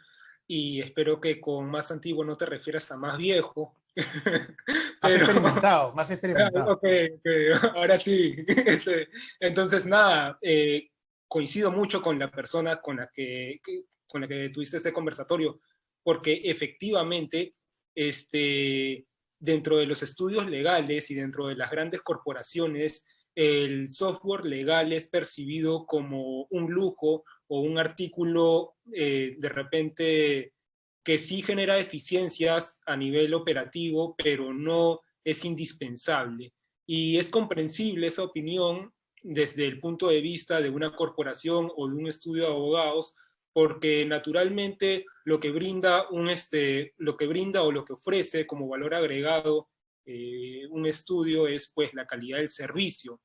y espero que con más antiguo no te refieras a más viejo. Más experimentado, más experimentado. Ok, ahora sí. Este, entonces, nada, eh, coincido mucho con la persona con la que, con la que tuviste este conversatorio, porque efectivamente, este, dentro de los estudios legales y dentro de las grandes corporaciones, el software legal es percibido como un lujo o un artículo eh, de repente que sí genera eficiencias a nivel operativo, pero no es indispensable. Y es comprensible esa opinión desde el punto de vista de una corporación o de un estudio de abogados, porque naturalmente lo que brinda, un este, lo que brinda o lo que ofrece como valor agregado eh, un estudio es pues la calidad del servicio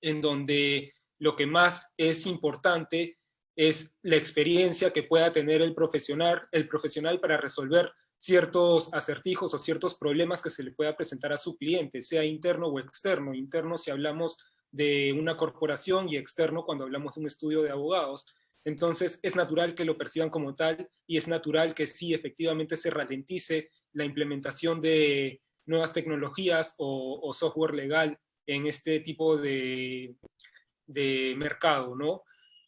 en donde lo que más es importante es la experiencia que pueda tener el profesional, el profesional para resolver ciertos acertijos o ciertos problemas que se le pueda presentar a su cliente, sea interno o externo. Interno si hablamos de una corporación y externo cuando hablamos de un estudio de abogados. Entonces es natural que lo perciban como tal y es natural que sí efectivamente se ralentice la implementación de nuevas tecnologías o, software legal en este tipo de, de mercado, ¿no?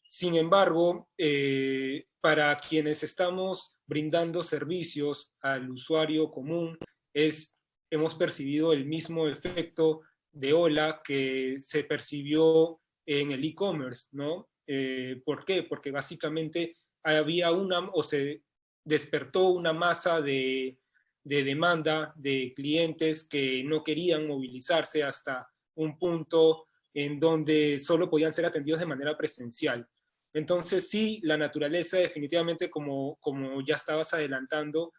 Sin embargo, eh, para quienes estamos brindando servicios al usuario común, hemos percibido el mismo efecto de ola que se percibió en el e-commerce, ¿no? Eh, ¿Por qué? Porque básicamente había una, o se despertó una masa de demanda de clientes que no querían movilizarse hasta un punto en donde solo podían ser atendidos de manera presencial. Entonces sí, la naturaleza definitivamente, como, como ya estabas adelantando,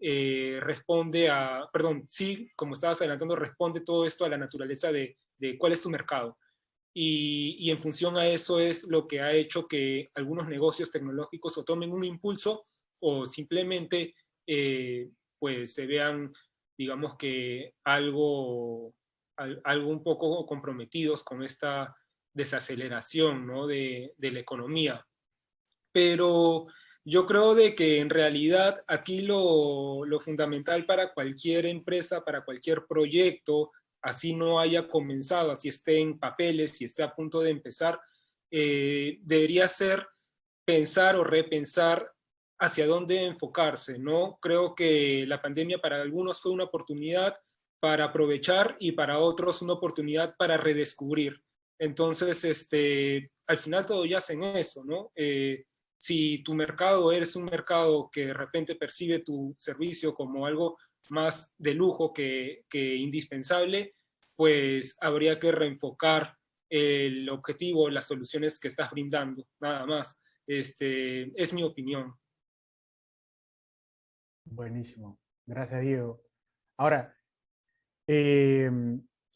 eh, responde a, perdón, sí, como estabas adelantando, responde todo esto a la naturaleza de, de cuál es tu mercado. Y, y, en función a eso es lo que ha hecho que algunos negocios tecnológicos o tomen un impulso o simplemente eh, pues se vean, digamos que algo, algo un poco comprometidos con esta desaceleración ¿no? de, la economía. Pero yo creo de que en realidad aquí lo, lo, fundamental para cualquier empresa, para cualquier proyecto, así no haya comenzado, así esté en papeles, si esté a punto de empezar, eh, debería ser pensar o repensar hacia dónde enfocarse, ¿no? Creo que la pandemia para algunos fue una oportunidad para aprovechar y para otros una oportunidad para redescubrir. Entonces, este, al final todo yace en eso, ¿no? Eh, si tu mercado eres un mercado que de repente percibe tu servicio como algo más de lujo que, indispensable, pues habría que reenfocar el objetivo, las soluciones que estás brindando, nada más. Este, es mi opinión. Buenísimo. Gracias, Diego. Ahora, eh,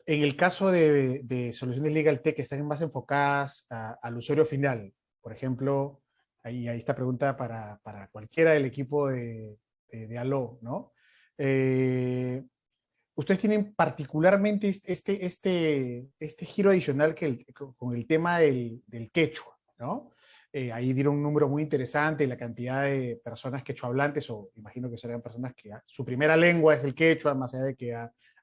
en el caso de, de, soluciones Legal Tech que están más enfocadas a, al usuario final, por ejemplo, ahí, ahí está pregunta para, para, cualquiera del equipo de, de, de ALO, ¿no? Eh, ustedes tienen particularmente este, este, este giro adicional que el, con el tema del, del quechua, ¿no? Eh, ahí dieron un número muy interesante, la cantidad de personas quechuahablantes, o imagino que serán personas que su primera lengua es el quechua, más allá de que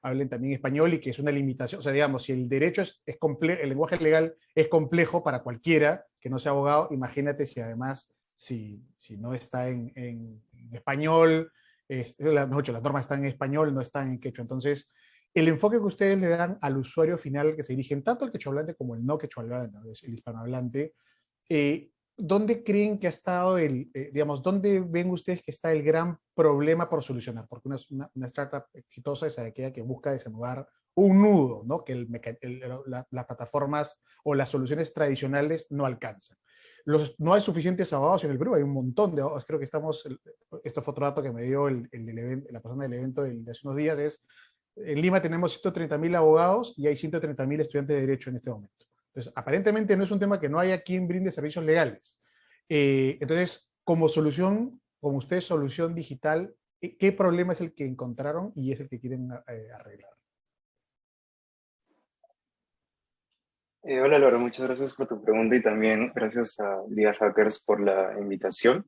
hablen también español y que es una limitación, o sea, digamos, si el derecho es, es complejo, el lenguaje legal es complejo para cualquiera que no sea abogado, imagínate si además, si, si no está en, en español, es, la, las normas están en español, no están en quechua, entonces el enfoque que ustedes le dan al usuario final, que se dirigen tanto al quechuahablante como el no quechuahablante, el hispanohablante, eh, ¿dónde creen que ha estado el, eh, digamos, dónde ven ustedes que está el gran problema por solucionar? Porque una, una, una startup exitosa es aquella que busca desnudar un nudo, ¿no? Que el, el, la, las plataformas o las soluciones tradicionales no alcanzan. No hay suficientes abogados en el Perú, hay un montón de abogados. Creo que estamos, esto fue otro dato que me dio la persona del evento de hace unos días, es, en Lima tenemos 130.000 abogados y hay 130.000 estudiantes de Derecho en este momento. Entonces, aparentemente no es un tema que no haya quien brinde servicios legales. Eh, entonces, como solución, como ustedes, solución digital, eh, ¿qué problema es el que encontraron y es el que quieren eh, arreglar? Eh, hola Laura, muchas gracias por tu pregunta y también gracias a Liga Hackers por la invitación.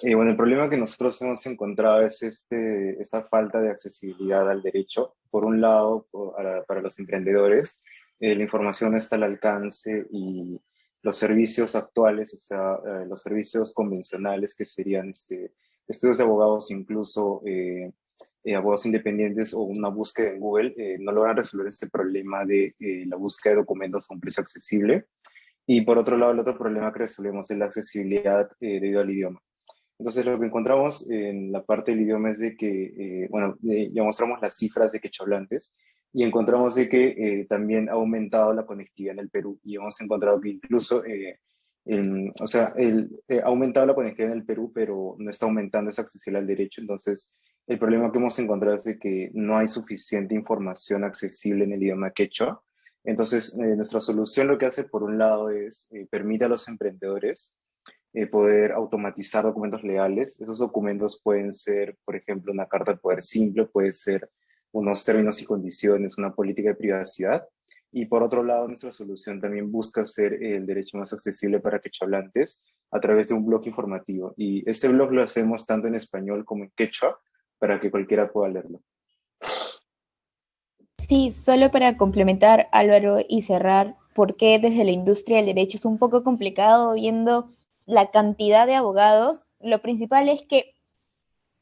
Eh, bueno, el problema que nosotros hemos encontrado es este, esta falta de accesibilidad al derecho. Por un lado, para, para los emprendedores, eh, la información está al alcance y los servicios actuales, o sea, eh, los servicios convencionales que serían este, estudios de abogados, incluso eh, eh, abogados independientes o una búsqueda en Google, eh, no logran resolver este problema de eh, la búsqueda de documentos a un precio accesible. Y por otro lado, el otro problema que resolvemos es la accesibilidad debido al idioma. Entonces, lo que encontramos en la parte del idioma es de que, bueno, ya mostramos las cifras de quechohablantes, y encontramos de que eh, también ha aumentado la conectividad en el Perú y hemos encontrado que incluso, eh, o sea, eh, ha aumentado la conectividad en el Perú, pero no está aumentando esa accesibilidad al derecho. Entonces, el problema que hemos encontrado es de que no hay suficiente información accesible en el idioma quechua. Entonces, nuestra solución lo que hace, por un lado, es permite a los emprendedores poder automatizar documentos legales. Esos documentos pueden ser, por ejemplo, una carta de poder simple, puede ser unos términos y condiciones, una política de privacidad. Y por otro lado, nuestra solución también busca hacer el derecho más accesible para quechuahablantes a través de un blog informativo. Y este blog lo hacemos tanto en español como en quechua para que cualquiera pueda leerlo. Sí, solo para complementar, Álvaro, y cerrar, ¿por qué desde la industria del derecho es un poco complicado viendo la cantidad de abogados? Lo principal es que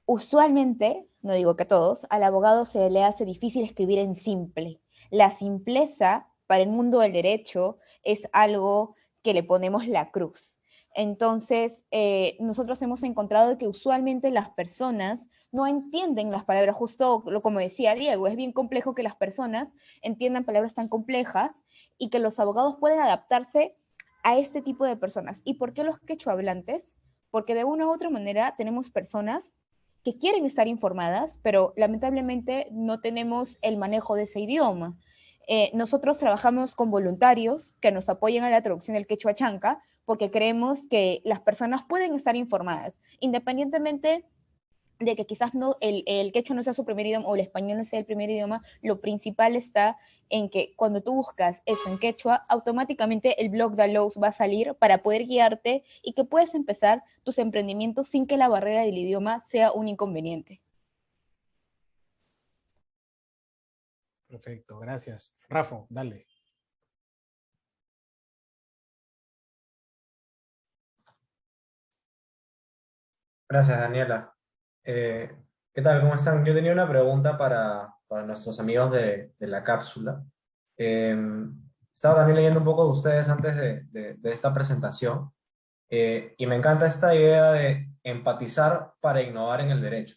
Usualmente, no digo que a todos, al abogado se le hace difícil escribir en simple. La simpleza para el mundo del derecho es algo que le ponemos la cruz. Entonces, eh, nosotros hemos encontrado que usualmente las personas no entienden las palabras, justo como decía Diego, es bien complejo que las personas entiendan palabras tan complejas y que los abogados pueden adaptarse a este tipo de personas. ¿Y por qué los quechua hablantes? Porque de una u otra manera tenemos personas que quieren estar informadas, pero lamentablemente no tenemos el manejo de ese idioma. Eh, nosotros trabajamos con voluntarios que nos apoyan a la traducción del quechua chanca porque creemos que las personas pueden estar informadas, independientemente de que quizás no, el, el quechua no sea su primer idioma o el español no sea el primer idioma, lo principal está en que cuando tú buscas eso en quechua, automáticamente el blog de Lowe's va a salir para poder guiarte y que puedes empezar tus emprendimientos sin que la barrera del idioma sea un inconveniente. Perfecto, gracias. Rafa, dale. Gracias, Daniela. Eh, ¿Qué tal? ¿Cómo están? Yo tenía una pregunta para, nuestros amigos de, la cápsula. Em, estaba también leyendo un poco de ustedes antes de, esta presentación eh, y me encanta esta idea de empatizar para innovar en el derecho.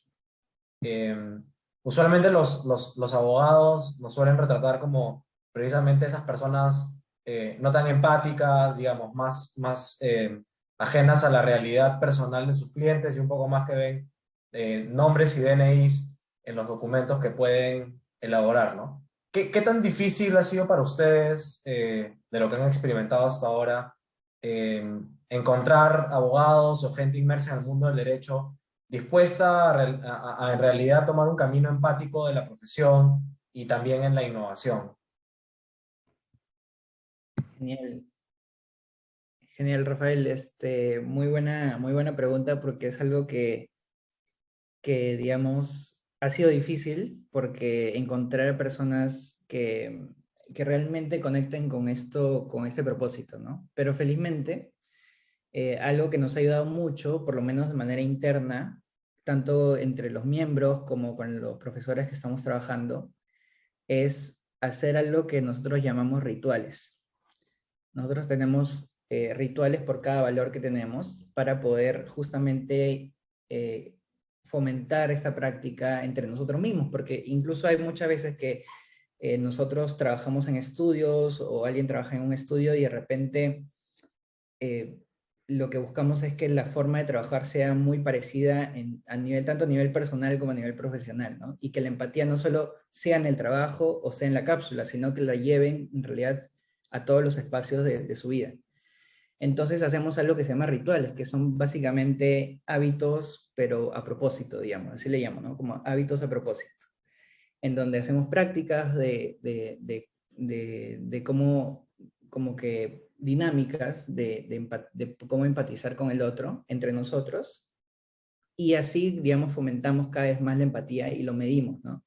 Em, usualmente los, los, abogados nos suelen retratar como precisamente esas personas eh, no tan empáticas, digamos, más, más eh, ajenas a la realidad personal de sus clientes y un poco más que ven eh, nombres y DNIs en los documentos que pueden elaborar, ¿no? ¿Qué, qué tan difícil ha sido para ustedes, de lo que han experimentado hasta ahora, encontrar abogados o gente inmersa en el mundo del derecho dispuesta a, en realidad tomar un camino empático de la profesión y también en la innovación. Genial. Genial, Rafael. Este, muy, buena, muy buena pregunta porque es algo que, que, digamos, ha sido difícil porque encontrar personas que, que realmente conecten con esto, con este propósito, ¿no? Pero felizmente eh, algo que nos ha ayudado mucho, por lo menos de manera interna, tanto entre los miembros como con los profesores que estamos trabajando, es hacer algo que nosotros llamamos rituales. Nosotros tenemos eh, rituales por cada valor que tenemos para poder justamente eh, fomentar esta práctica entre nosotros mismos, porque incluso hay muchas veces que nosotros trabajamos en estudios o alguien trabaja en un estudio y de repente lo que buscamos es que la forma de trabajar sea muy parecida a nivel, tanto a nivel personal como a nivel profesional, ¿no? Y que la empatía no solo sea en el trabajo o sea en la cápsula, sino que la lleven en realidad a todos los espacios de, su vida. Entonces hacemos algo que se llama rituales, que son básicamente hábitos, pero a propósito, digamos, así le llamo, ¿no? Como hábitos a propósito. En donde hacemos prácticas de, de cómo, como que dinámicas de, cómo empatizar con el otro, entre nosotros, y así, digamos, fomentamos cada vez más la empatía y lo medimos, ¿no?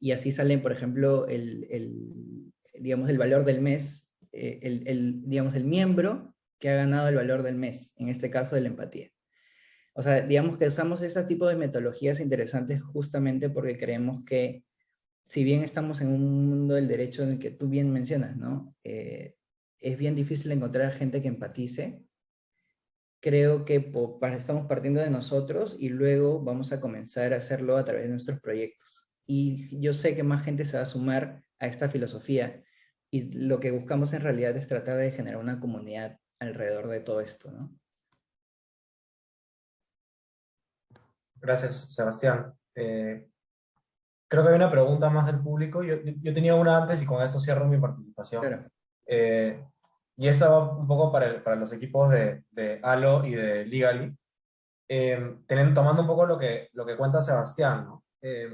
Y así sale, por ejemplo, el, digamos, el valor del mes, eh, el, digamos, el miembro que ha ganado el valor del mes, en este caso de la empatía. O sea, digamos que usamos este tipo de metodologías interesantes justamente porque creemos que, si bien estamos en un mundo del derecho en el que tú bien mencionas, ¿no? Eh, es bien difícil encontrar gente que empatice. Creo que estamos partiendo de nosotros y luego vamos a comenzar a hacerlo a través de nuestros proyectos. Y yo sé que más gente se va a sumar a esta filosofía y lo que buscamos en realidad es tratar de generar una comunidad alrededor de todo esto, ¿no? Gracias, Sebastián. Eh, creo que hay una pregunta más del público. Yo, yo, tenía una antes y con eso cierro mi participación. Claro. Eh, y eso va un poco para, para los equipos de, de, ALO y de Legally, eh, teniendo, tomando un poco lo que, lo que cuenta Sebastián. ¿no? Eh,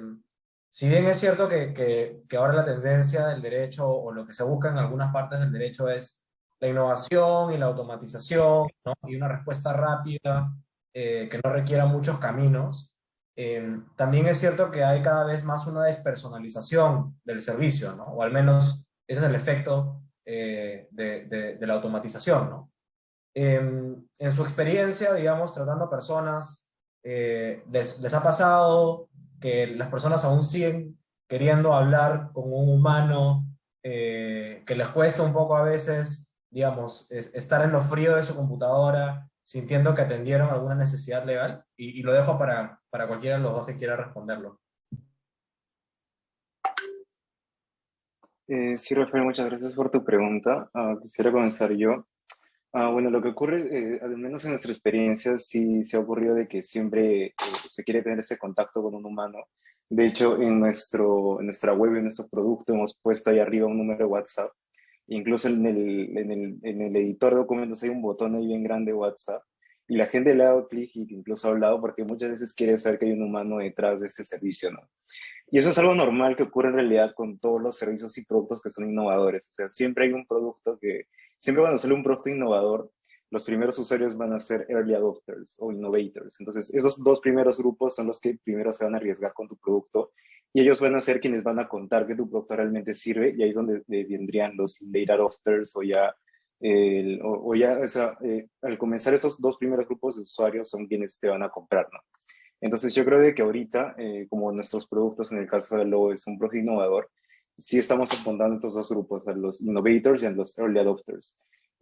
si bien es cierto que, que, que, ahora la tendencia del derecho o lo que se busca en algunas partes del derecho es la innovación y la automatización ¿no? y una respuesta rápida que no requiera muchos caminos, también es cierto que hay cada vez más una despersonalización del servicio, ¿no? o al menos ese es el efecto eh, de, la automatización, ¿no? En, su experiencia, digamos, tratando a personas, eh, les, les ha pasado que las personas aún siguen queriendo hablar con un humano, eh, que les cuesta un poco a veces, digamos, estar en lo frío de su computadora, sintiendo que atendieron alguna necesidad legal? Y, lo dejo para, para cualquiera de los dos que quiera responderlo. Eh, sí, Rafael, muchas gracias por tu pregunta. Ah, quisiera comenzar yo. Ah, bueno, lo que ocurre, eh, al menos en nuestra experiencia, sí se ha ocurrido de que siempre eh, se quiere tener ese contacto con un humano. De hecho, en, nuestro, en nuestra web, en nuestro producto, hemos puesto ahí arriba un número de WhatsApp. Incluso en el, en el, en el editor de documentos hay un botón ahí bien grande WhatsApp. Y la gente le ha dado clic y incluso ha hablado porque muchas veces quiere saber que hay un humano detrás de este servicio, ¿no? Y eso es algo normal que ocurre en realidad con todos los servicios y productos que son innovadores. O sea, siempre hay un producto que siempre cuando sale un producto innovador, los primeros usuarios van a ser early adopters o innovators. Entonces, esos dos primeros grupos son los que primero se van a arriesgar con tu producto y ellos van a ser quienes van a contar que tu producto realmente sirve y ahí es donde vendrían los late adopters o ya, o, ya o sea, eh, al comenzar esos dos primeros grupos de usuarios son quienes te van a comprar, ¿no? Entonces yo creo de que ahorita, eh, como nuestros productos en el caso de Lowe es un producto innovador, sí estamos apuntando a estos dos grupos, a los innovators y a los early adopters.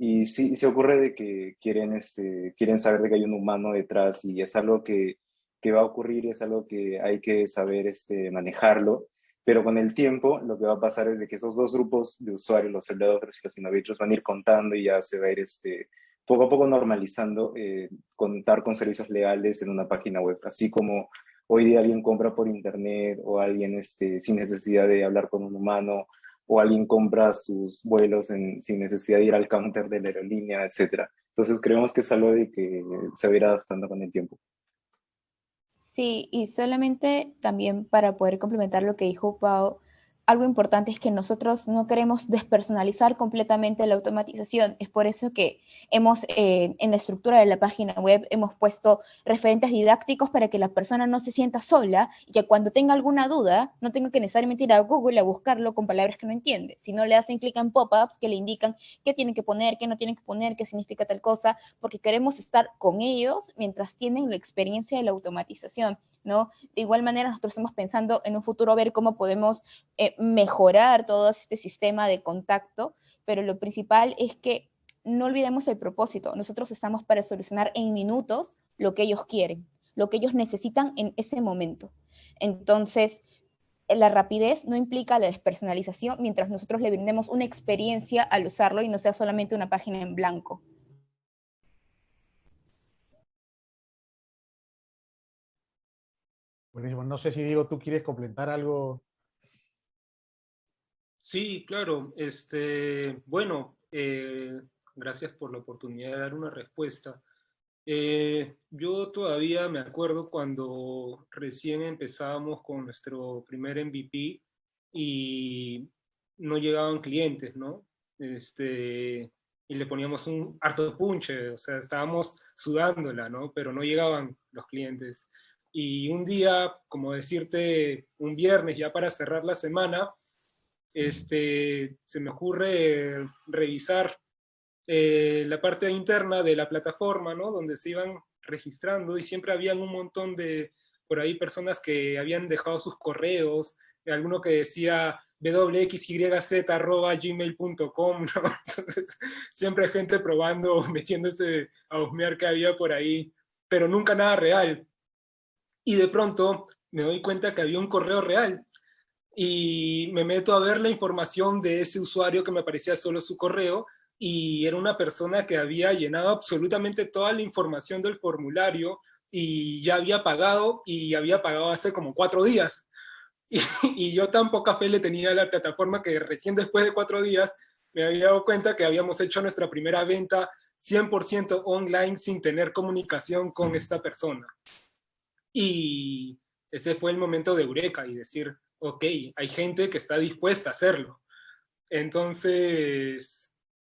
Y sí, se ocurre de que quieren, este, quieren saber de que hay un humano detrás y es algo que, que va a ocurrir, es algo que hay que saber este, manejarlo. Pero con el tiempo, lo que va a pasar es de que esos dos grupos de usuarios, los adopters y los innovators, van a ir contando y ya se va a ir este, poco a poco normalizando eh, contar con servicios legales en una página web, así como hoy día alguien compra por internet o alguien este, sin necesidad de hablar con un humano o alguien compra sus vuelos sin necesidad de ir al counter de la aerolínea, etc. Entonces creemos que es algo de que se va a ir adaptando con el tiempo. Sí, y solamente también para poder complementar lo que dijo Pau, algo importante es que nosotros no queremos despersonalizar completamente la automatización. Es por eso que hemos, eh, en la estructura de la página web, hemos puesto referentes didácticos para que la persona no se sienta sola y que cuando tenga alguna duda no tenga que necesariamente ir a Google a buscarlo con palabras que no entiende, sino le hacen clic en pop-ups que le indican qué tienen que poner, qué no tienen que poner, qué significa tal cosa, porque queremos estar con ellos mientras tienen la experiencia de la automatización. ¿no? De igual manera, nosotros estamos pensando en un futuro ver cómo podemos eh, mejorar todo este sistema de contacto, pero lo principal es que no olvidemos el propósito. Nosotros estamos para solucionar en minutos lo que ellos quieren, lo que ellos necesitan en ese momento. Entonces, la rapidez no implica la despersonalización mientras nosotros le brindemos una experiencia al usarlo y no sea solamente una página en blanco. Buenísimo. No sé si Diego, tú quieres completar algo. Sí, claro. Este, bueno, eh, gracias por la oportunidad de dar una respuesta. Eh, yo todavía me acuerdo cuando recién empezábamos con nuestro primer MVP y no llegaban clientes, ¿no? Este, y le poníamos un harto punche, o sea, estábamos sudándola, ¿no? Pero no llegaban los clientes y un día, como decirte, un viernes ya para cerrar la semana, este, se me ocurre revisar eh, la parte interna de la plataforma, ¿no? Donde se iban registrando y siempre habían un montón de, por ahí, personas que habían dejado sus correos, alguno que decía wxyz.gmail.com, ¿no? Entonces, siempre gente probando, metiéndose a husmear que había por ahí, pero nunca nada real y de pronto me doy cuenta que había un correo real y me meto a ver la información de ese usuario que me aparecía solo su correo y era una persona que había llenado absolutamente toda la información del formulario y ya había pagado y había pagado hace como cuatro días. Y, y, yo tan poca fe le tenía a la plataforma que recién después de cuatro días me había dado cuenta que habíamos hecho nuestra primera venta 100% online sin tener comunicación con esta persona. Y ese fue el momento de eureka y decir, ok, hay gente que está dispuesta a hacerlo. Entonces,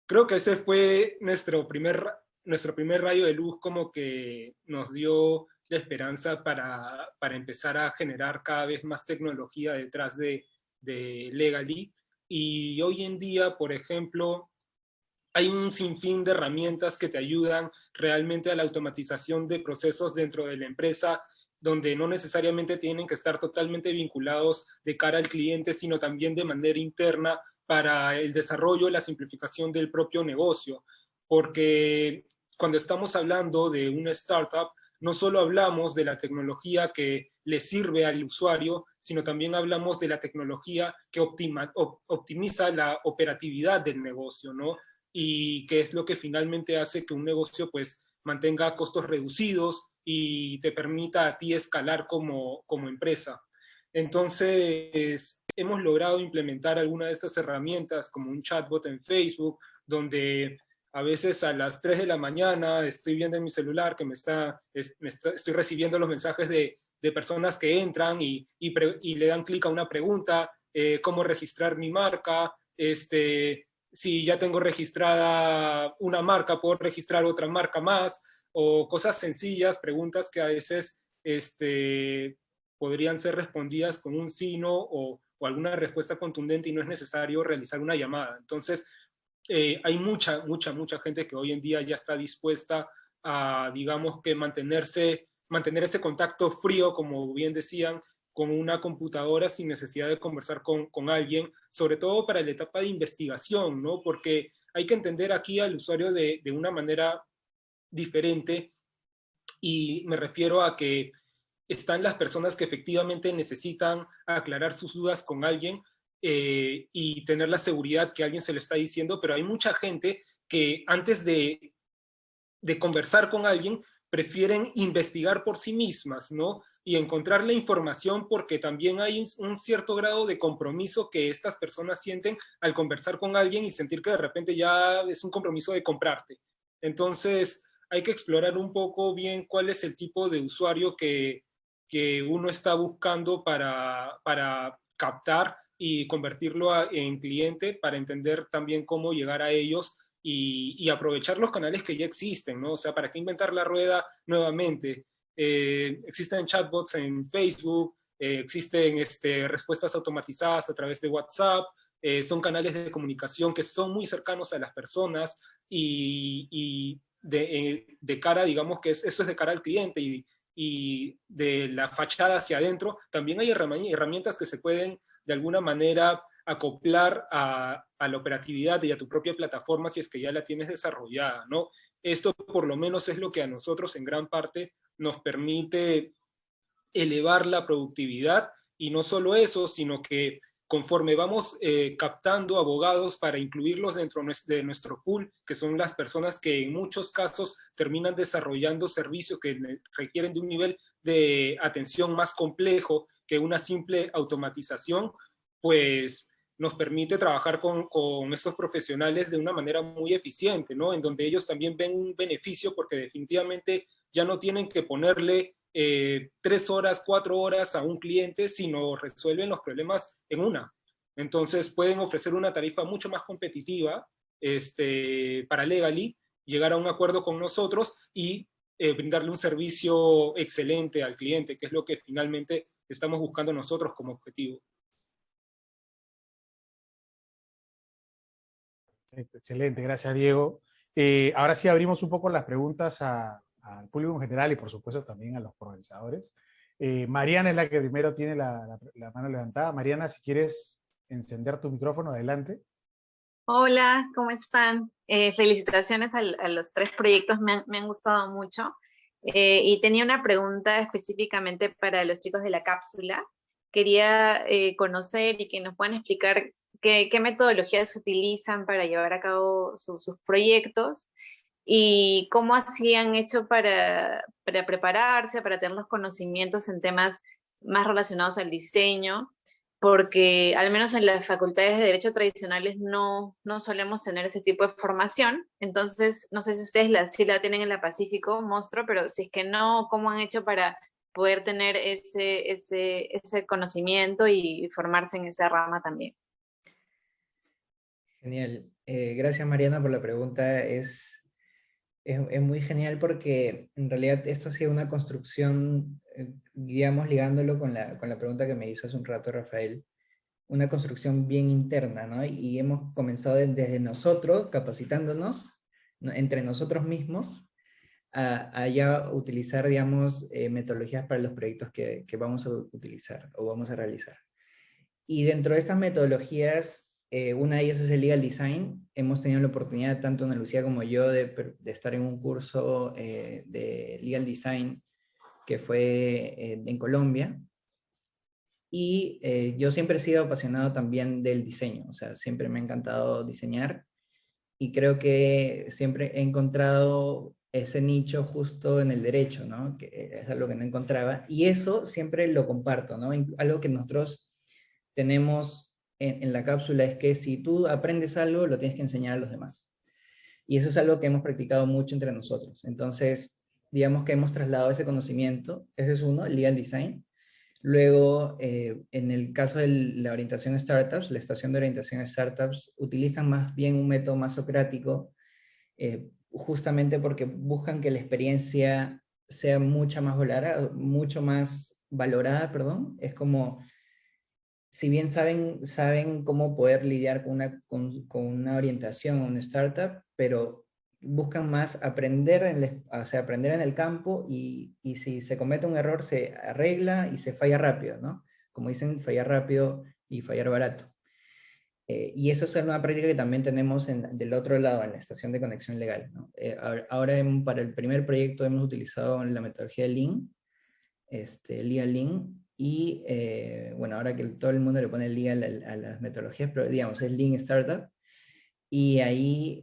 creo que ese fue nuestro primer, nuestro primer rayo de luz como que nos dio la esperanza para, para empezar a generar cada vez más tecnología detrás de, de Legally. Y hoy en día, por ejemplo, hay un sinfín de herramientas que te ayudan realmente a la automatización de procesos dentro de la empresa, donde no necesariamente tienen que estar totalmente vinculados de cara al cliente, sino también de manera interna para el desarrollo y la simplificación del propio negocio. Porque cuando estamos hablando de una startup, no solo hablamos de la tecnología que le sirve al usuario, sino también hablamos de la tecnología que optimiza la operatividad del negocio, ¿no? y que es lo que finalmente hace que un negocio pues mantenga costos reducidos y te permita a ti escalar como, como empresa. Entonces, hemos logrado implementar alguna de estas herramientas como un chatbot en Facebook, donde a veces a las 3 de la mañana estoy viendo en mi celular que me está, estoy recibiendo los mensajes de, de personas que entran y, y, le dan clic a una pregunta, eh, cómo registrar mi marca, este, si ya tengo registrada una marca, puedo registrar otra marca más, o cosas sencillas, preguntas que a veces este, podrían ser respondidas con un sí, no, o, alguna respuesta contundente y no es necesario realizar una llamada. Entonces, eh, hay mucha, mucha, mucha gente que hoy en día ya está dispuesta a, digamos, que mantenerse, mantener ese contacto frío, como bien decían, con una computadora sin necesidad de conversar con, con, alguien, sobre todo para la etapa de investigación, ¿no? Porque hay que entender aquí al usuario de, de una manera diferente y me refiero a que están las personas que efectivamente necesitan aclarar sus dudas con alguien eh, y tener la seguridad que alguien se le está diciendo, pero hay mucha gente que antes de, de conversar con alguien prefieren investigar por sí mismas, ¿no? y encontrar la información porque también hay un cierto grado de compromiso que estas personas sienten al conversar con alguien y sentir que de repente ya es un compromiso de comprarte. Entonces hay que explorar un poco bien cuál es el tipo de usuario que, que uno está buscando para, para captar y convertirlo en cliente para entender también cómo llegar a ellos y, y, aprovechar los canales que ya existen, ¿no? O sea, ¿para qué inventar la rueda nuevamente? Eh, existen chatbots en Facebook, eh, existen este, respuestas automatizadas a través de WhatsApp, eh, son canales de comunicación que son muy cercanos a las personas y, de, cara, digamos que eso es de cara al cliente y, y de la fachada hacia adentro, también hay herramientas que se pueden de alguna manera acoplar a, a, la operatividad y a tu propia plataforma si es que ya la tienes desarrollada, ¿no? Esto por lo menos es lo que a nosotros en gran parte nos permite elevar la productividad y no solo eso, sino que conforme vamos eh, captando abogados para incluirlos dentro de nuestro pool, que son las personas que en muchos casos terminan desarrollando servicios que requieren de un nivel de atención más complejo que una simple automatización, pues nos permite trabajar con, con, estos profesionales de una manera muy eficiente, ¿no? En donde ellos también ven un beneficio porque definitivamente ya no tienen que ponerle eh, tres horas, cuatro horas a un cliente, sino resuelven los problemas en una. Entonces pueden ofrecer una tarifa mucho más competitiva este, para Legally, llegar a un acuerdo con nosotros y eh, brindarle un servicio excelente al cliente, que es lo que finalmente estamos buscando nosotros como objetivo. Excelente, gracias Diego. Eh, ahora sí abrimos un poco las preguntas a, al público en general y por supuesto también a los organizadores. Eh, Mariana es la que primero tiene la, mano levantada. Mariana, si quieres encender tu micrófono, adelante. Hola, ¿cómo están? Eh, felicitaciones a, los tres proyectos, me han, gustado mucho. Eh, y tenía una pregunta específicamente para los chicos de la cápsula. Quería conocer y que nos puedan explicar qué, metodologías se utilizan para llevar a cabo sus proyectos y cómo hacían hecho para, para prepararse, para tener los conocimientos en temas más relacionados al diseño, porque al menos en las facultades de Derecho tradicionales no, no solemos tener ese tipo de formación, entonces no sé si ustedes la, si la tienen en la Pacífico, monstruo, pero si es que no, ¿cómo han hecho para poder tener ese, ese, ese conocimiento y formarse en esa rama también? Genial. Eh, gracias Mariana por la pregunta. Es, es, muy genial porque en realidad esto ha sido una construcción, eh, digamos, ligándolo con la, con la pregunta que me hizo hace un rato Rafael, una construcción bien interna, ¿no? Y hemos comenzado desde nosotros, capacitándonos entre nosotros mismos, a, ya utilizar, digamos, eh, metodologías para los proyectos que, que, vamos a utilizar o vamos a realizar. Y dentro de estas metodologías, eh, una de ellas es el Legal Design. Hemos tenido la oportunidad, tanto Ana Lucía como yo, de, estar en un curso eh, de Legal Design que fue en Colombia, y eh, yo siempre he sido apasionado también del diseño, o sea, siempre me ha encantado diseñar y creo que siempre he encontrado ese nicho justo en el derecho, ¿no? Que es algo que no encontraba. Y eso siempre lo comparto, ¿no? Algo que nosotros tenemos en, la cápsula es que si tú aprendes algo, lo tienes que enseñar a los demás. Y eso es algo que hemos practicado mucho entre nosotros. Entonces, digamos que hemos trasladado ese conocimiento, ese es uno, el legal design, Luego, eh, en el caso de la orientación startups, la estación de orientación startups utilizan más bien un método más socrático, eh, justamente porque buscan que la experiencia sea mucho más valorada, mucho más valorada, perdón. Es como, si bien saben, saben cómo poder lidiar con una, con, con una orientación a una startup, pero buscan más aprender en, o sea, aprender en el campo y, y, si se comete un error se arregla y se falla rápido, ¿no? Como dicen, fallar rápido y fallar barato. Eh, y eso es una práctica que también tenemos en, del otro lado, en la estación de conexión legal. ¿no? Eh, ahora para el primer proyecto hemos utilizado la metodología Lean, este, Lean Lean, y eh, bueno, ahora que todo el mundo le pone Lean a, a, las metodologías, pero digamos, es Lean Startup, y ahí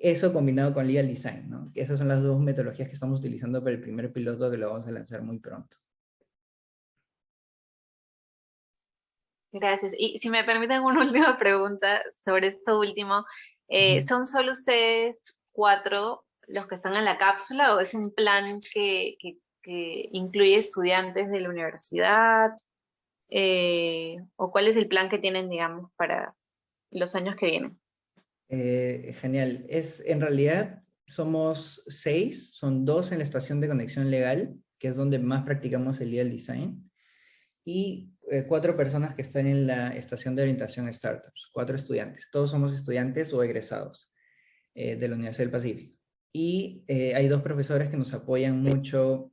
eso combinado con Legal Design, ¿no? Esas son las dos metodologías que estamos utilizando para el primer piloto que lo vamos a lanzar muy pronto. Gracias. Y si me permiten una última pregunta sobre esto último. Eh, ¿Son solo ustedes cuatro los que están en la cápsula o es un plan que, incluye estudiantes de la universidad? Eh, ¿O cuál es el plan que tienen, digamos, para los años que vienen? Eh, genial. Es, en realidad somos seis, son dos en la estación de conexión legal, que es donde más practicamos el legal design, y eh, cuatro personas que están en la estación de orientación startups, cuatro estudiantes. Todos somos estudiantes o egresados de la Universidad del Pacífico. Y hay dos profesores que nos apoyan mucho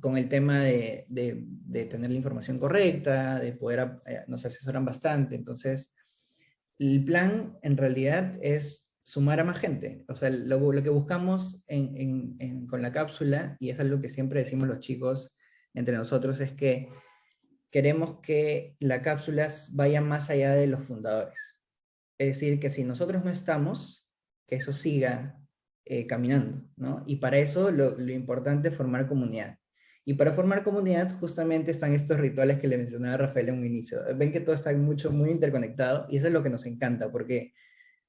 con el tema de, de, tener la información correcta, de poder, nos asesoran bastante, entonces el plan en realidad es sumar a más gente. O sea, lo, que buscamos con la cápsula, y es algo que siempre decimos los chicos entre nosotros, es que queremos que la cápsula vaya más allá de los fundadores. Es decir, que si nosotros no estamos, que eso siga eh, caminando, ¿no? Y para eso lo, lo importante es formar comunidad. Y para formar comunidad justamente están estos rituales que le mencionaba Rafael en un inicio. Ven que todo está mucho, muy interconectado y eso es lo que nos encanta porque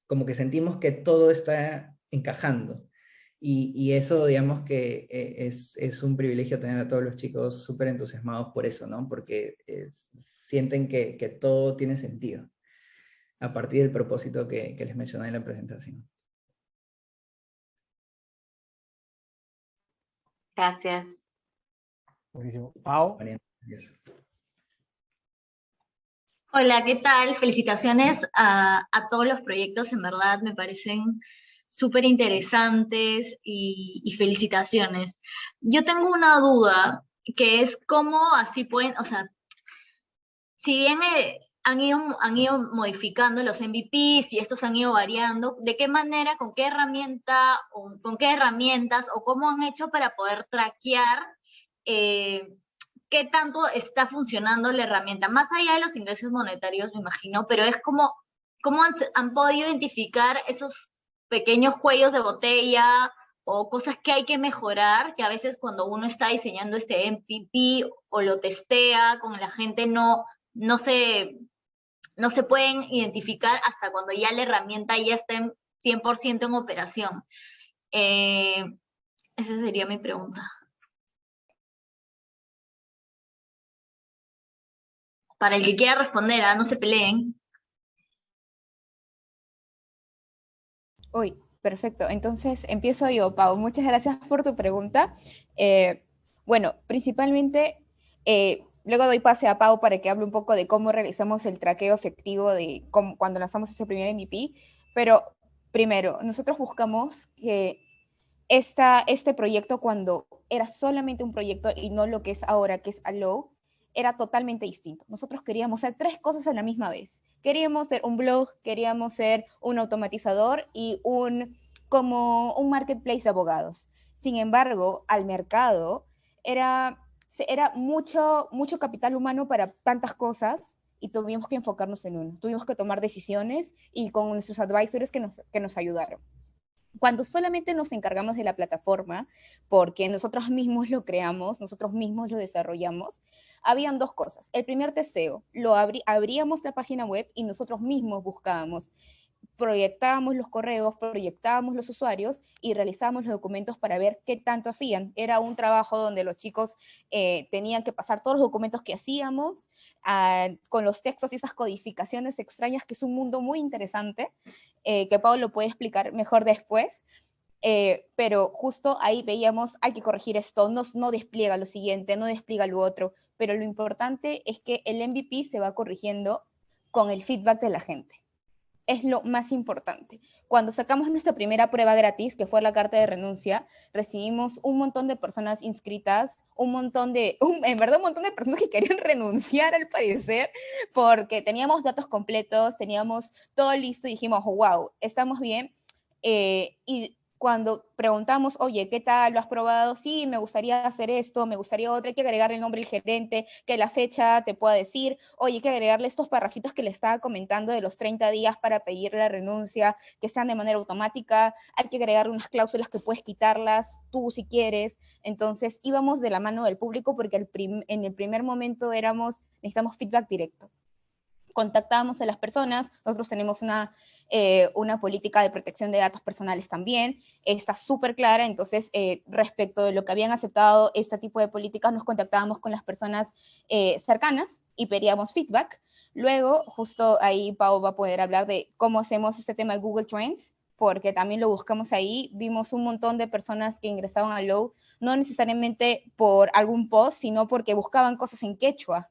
como que sentimos que todo está encajando. Y, y eso, digamos que eh, es, es, un privilegio tener a todos los chicos súper entusiasmados por eso, ¿no? Porque eh, sienten que, que, todo tiene sentido a partir del propósito que, que les mencioné en la presentación. Gracias. Buenísimo. Pau. Hola, ¿qué tal? Felicitaciones a, todos los proyectos, en verdad me parecen súper interesantes y, felicitaciones. Yo tengo una duda, que es cómo así pueden, o sea, si bien eh, han, ido, han ido modificando los MVPs y estos han ido variando, ¿de qué manera, con qué herramienta, con qué herramientas, o cómo han hecho para poder traquear eh, qué tanto está funcionando la herramienta, más allá de los ingresos monetarios, me imagino, pero es como, cómo han, podido identificar esos pequeños cuellos de botella o cosas que hay que mejorar, que a veces cuando uno está diseñando este MPP o lo testea con la gente no, no, se, no se pueden identificar hasta cuando ya la herramienta ya está en 100% en operación. Eh, esa sería mi pregunta. Para el que quiera responder, ¿ah? no se peleen. Uy, perfecto. Entonces empiezo yo, Pau. Muchas gracias por tu pregunta. Eh, bueno, principalmente, eh, luego doy pase a Pau para que hable un poco de cómo realizamos el traqueo efectivo de cuando lanzamos ese primer MVP, pero primero, nosotros buscamos que esta, este proyecto cuando era solamente un proyecto y no lo que es ahora, que es Allow, era totalmente distinto. Nosotros queríamos hacer tres cosas a la misma vez. Queríamos ser un blog, queríamos ser un automatizador y un como un marketplace de abogados. Sin embargo, al mercado era, era mucho, mucho capital humano para tantas cosas y tuvimos que enfocarnos en uno. Tuvimos que tomar decisiones y con nuestros advisors que nos, que nos ayudaron. Cuando solamente nos encargamos de la plataforma, porque nosotros mismos lo creamos, nosotros mismos lo desarrollamos, habían dos cosas. El primer testeo, lo abríamos la página web y nosotros mismos buscábamos proyectábamos los correos, proyectábamos los usuarios y realizábamos los documentos para ver qué tanto hacían. Era un trabajo donde los chicos eh, tenían que pasar todos los documentos que hacíamos ah, con los textos y esas codificaciones extrañas, que es un mundo muy interesante, eh, que Pablo puede explicar mejor después. Eh, pero justo ahí veíamos, hay que corregir esto, no, no despliega lo siguiente, no despliega lo otro, pero lo importante es que el MVP se va corrigiendo con el feedback de la gente es lo más importante. Cuando sacamos nuestra primera prueba gratis, que fue la carta de renuncia, recibimos un montón de personas inscritas, un montón de, en verdad un montón de personas que querían renunciar al parecer, porque teníamos datos completos, teníamos todo listo y dijimos, wow, estamos bien. Eh, y cuando preguntamos, oye, ¿qué tal? ¿Lo has probado? Sí, me gustaría hacer esto, me gustaría otro, hay que agregarle el nombre del gerente, que la fecha te pueda decir, oye, hay que agregarle estos parrafitos que le estaba comentando de los 30 días para pedir la renuncia, que sean de manera automática, hay que agregarle unas cláusulas que puedes quitarlas tú si quieres. Entonces íbamos de la mano del público porque en el primer momento éramos, necesitamos feedback directo contactábamos a las personas, nosotros tenemos una, eh, una política de protección de datos personales también, está súper clara, entonces eh, respecto de lo que habían aceptado este tipo de políticas, nos contactábamos con las personas eh, cercanas y pedíamos feedback. Luego, justo ahí Pau va a poder hablar de cómo hacemos este tema de Google Trends, porque también lo buscamos ahí, vimos un montón de personas que ingresaban a Low, no necesariamente por algún post, sino porque buscaban cosas en quechua,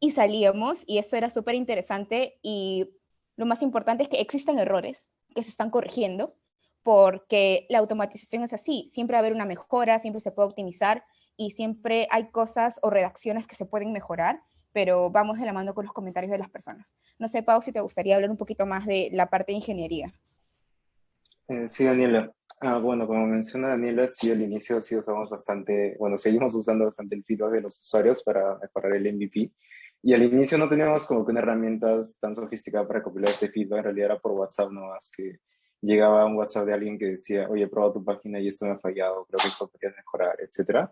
y salíamos y eso era súper interesante y lo más importante es que existen errores que se están corrigiendo porque la automatización es así, siempre va a haber una mejora, siempre se puede optimizar y siempre hay cosas o redacciones que se pueden mejorar, pero vamos de la mano con los comentarios de las personas. No sé, Pau, si te gustaría hablar un poquito más de la parte de ingeniería. Eh, sí, Daniela. Ah, bueno, como menciona Daniela, sí, al inicio sí usamos bastante, bueno, seguimos usando bastante el feedback de los usuarios para mejorar el MVP. Y al inicio no teníamos como que una herramienta tan sofisticada para compilar este feedback, en realidad era por WhatsApp nomás, que llegaba un WhatsApp de alguien que decía, oye, he probado tu página y esto me ha fallado, creo que esto podría mejorar, etc.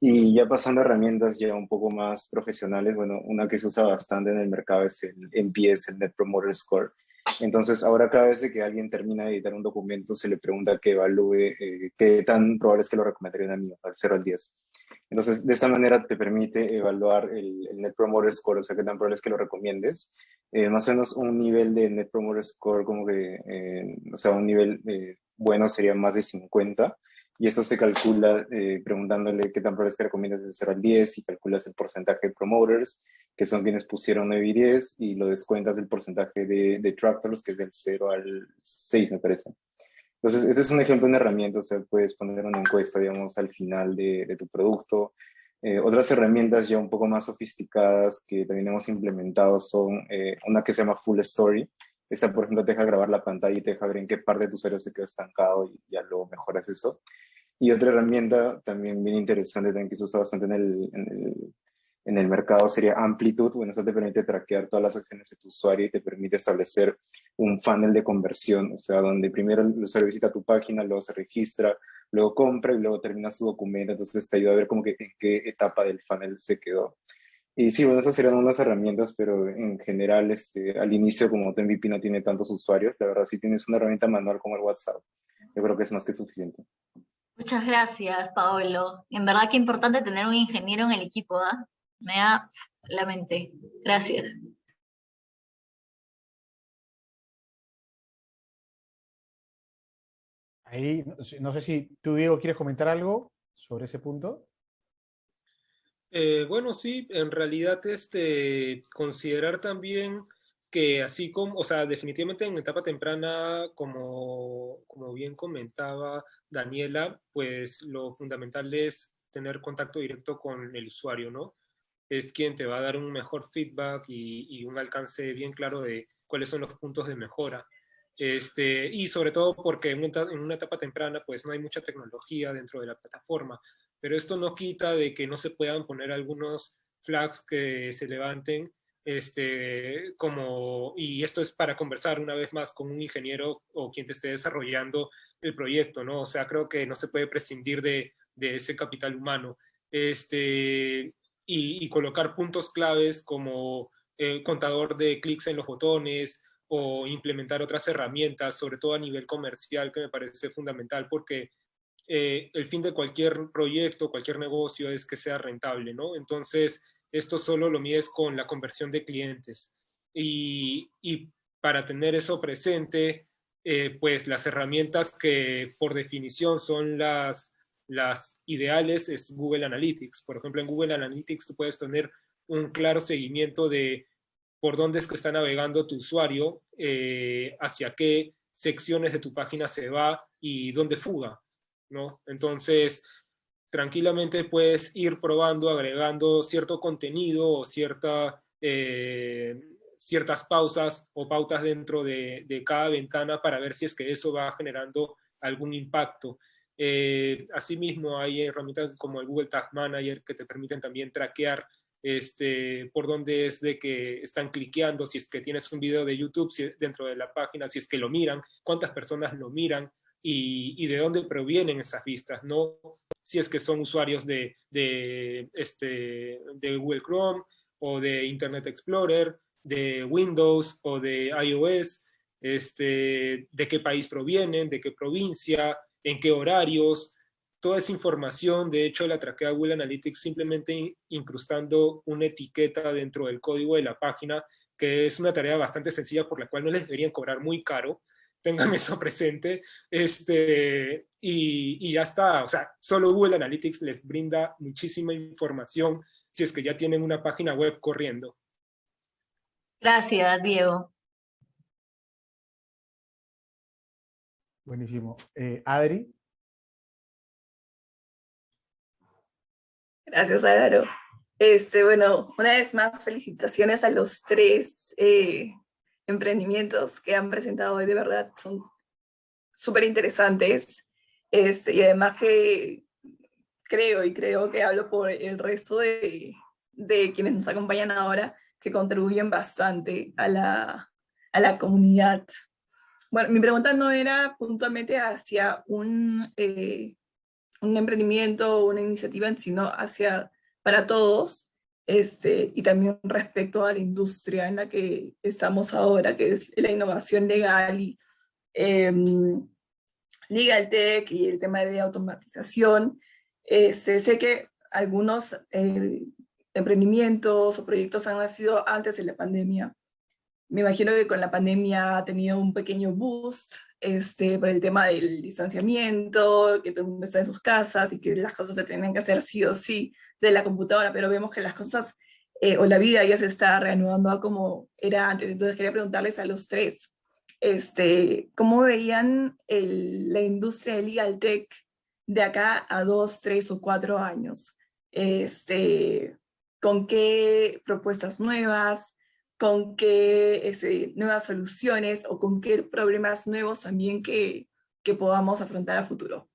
Y ya pasando a herramientas ya un poco más profesionales, bueno, una que se usa bastante en el mercado es el NPS, el Net Promoter Score. Entonces, ahora cada vez que alguien termina de editar un documento, se le pregunta que evalúe eh, qué tan probable es que lo recomendarían a mí, al 0 al 10. Entonces, de esta manera te permite evaluar el, Net Promoter Score, o sea, qué tan probable es que lo recomiendes. Eh, más o menos un nivel de Net Promoter Score, como que, eh, o sea, un nivel eh, bueno sería más de 50. Y esto se calcula preguntándole qué tan probable es que recomiendas de 0 al 10 y calculas el porcentaje de promoters, que son quienes pusieron 9 y 10, y lo descuentas del porcentaje de detractors, que es del 0 al 6, me parece. Entonces, este es un ejemplo de una herramienta, o sea, puedes poner una encuesta, digamos, al final de, tu producto. Eh, otras herramientas ya un poco más sofisticadas que también hemos implementado son eh, una que se llama Full Story. Esta, por ejemplo, te deja grabar la pantalla y te deja ver en qué parte de tu usuario se quedó estancado y ya luego mejoras eso. Y otra herramienta también bien interesante, también que se usa bastante en el, en el en el mercado sería Amplitude. Bueno, eso te permite traquear todas las acciones de tu usuario y te permite establecer un funnel de conversión, o sea, donde primero el usuario visita tu página, luego se registra, luego compra y luego termina su documento. Entonces te ayuda a ver como que en qué etapa del funnel se quedó. Y sí, bueno, esas serían unas herramientas, pero en general, este, al inicio, como tu MVP no tiene tantos usuarios, la verdad, si tienes una herramienta manual como el WhatsApp, yo creo que es más que suficiente. Muchas gracias, Paolo. En verdad que importante tener un ingeniero en el equipo, ¿ah? Me da la mente. Gracias. Ahí, no sé si tú, Diego, quieres comentar algo sobre ese punto. Eh, bueno, sí, en realidad este, considerar también que así como, o sea, definitivamente en etapa temprana, como, como bien comentaba Daniela, pues lo fundamental es tener contacto directo con el usuario, ¿no? Es quien te va a dar un mejor feedback y, un alcance bien claro de cuáles son los puntos de mejora. Este, y sobre todo porque en una etapa temprana pues no hay mucha tecnología dentro de la plataforma, pero esto no quita de que no se puedan poner algunos flags que se levanten este, como, y esto es para conversar una vez más con un ingeniero o quien te esté desarrollando el proyecto, ¿no? O sea, creo que no se puede prescindir de, de ese capital humano. Este, y, colocar puntos claves como el contador de clics en los botones o implementar otras herramientas, sobre todo a nivel comercial, que me parece fundamental porque eh, el fin de cualquier proyecto, cualquier negocio es que sea rentable, ¿no? Entonces, esto solo lo mides con la conversión de clientes. Y, para tener eso presente, eh, pues las herramientas que por definición son las, las ideales es Google Analytics. Por ejemplo, en Google Analytics tú puedes tener un claro seguimiento de por dónde es que está navegando tu usuario, eh, hacia qué secciones de tu página se va y dónde fuga, ¿no? Entonces, tranquilamente puedes ir probando, agregando cierto contenido o cierta, eh, ciertas pausas o pautas dentro de, cada ventana para ver si es que eso va generando algún impacto. Eh, asimismo, hay herramientas como el Google Tag Manager que te permiten también traquear este, por dónde es de que están cliqueando, si es que tienes un video de YouTube dentro de la página, si es que lo miran, cuántas personas lo miran, y, de dónde provienen esas vistas, no si es que son usuarios de, este, Google Chrome o de Internet Explorer, de Windows o de iOS, este, de qué país provienen, de qué provincia, en qué horarios, toda esa información, de hecho la traquea Google Analytics simplemente incrustando una etiqueta dentro del código de la página, que es una tarea bastante sencilla por la cual no les deberían cobrar muy caro, tengan eso presente, este, y, ya está, o sea, solo Google Analytics les brinda muchísima información si es que ya tienen una página web corriendo. Gracias, Diego. Buenísimo. Eh, Adri. Gracias, Álvaro. Este, bueno, una vez más, felicitaciones a los tres eh, emprendimientos que han presentado hoy de verdad son súper interesantes. Este, y además que creo y creo que hablo por el resto de, de quienes nos acompañan ahora, que contribuyen bastante a la, a la comunidad. Bueno, mi pregunta no era puntualmente hacia un, eh, un emprendimiento o una iniciativa, sino hacia para todos, este, y también respecto a la industria en la que estamos ahora, que es la innovación legal y em, legal tech y el tema de automatización. Eh, sé que algunos eh, emprendimientos o proyectos han nacido antes de la pandemia. Me imagino que con la pandemia ha tenido un pequeño boost este, por el tema del distanciamiento, que todo el mundo está en sus casas y que las cosas se tienen que hacer sí o sí de la computadora, pero vemos que las cosas eh, o la vida ya se está reanudando a como era antes. Entonces quería preguntarles a los tres, este, ¿cómo veían la industria de legal tech de acá a dos, tres o cuatro años? Este, ¿Con qué propuestas nuevas? ¿Con qué nuevas soluciones? ¿O con qué problemas nuevos también que, que podamos afrontar a futuro?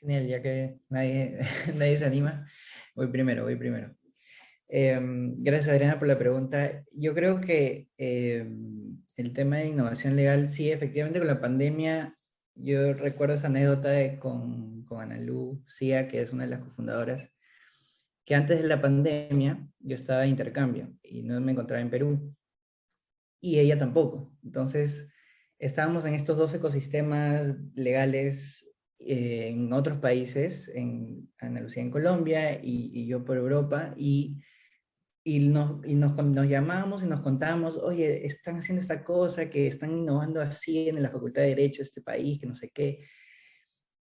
Genial, ya que nadie, nadie se anima. Voy primero, voy primero. Em, gracias Adriana por la pregunta. Yo creo que em, el tema de innovación legal, sí, efectivamente con la pandemia, yo recuerdo esa anécdota de, con, con Analu Cia, que es una de las cofundadoras, que antes de la pandemia yo estaba de intercambio y no me encontraba en Perú. Y ella tampoco. Entonces, estábamos en estos dos ecosistemas legales eh, en otros países, en Andalucía, en Colombia, y, yo por Europa, y y, nos, y nos, nos llamamos y nos contamos, oye, están haciendo esta cosa, que están innovando así en la Facultad de Derecho de este país, que no sé qué.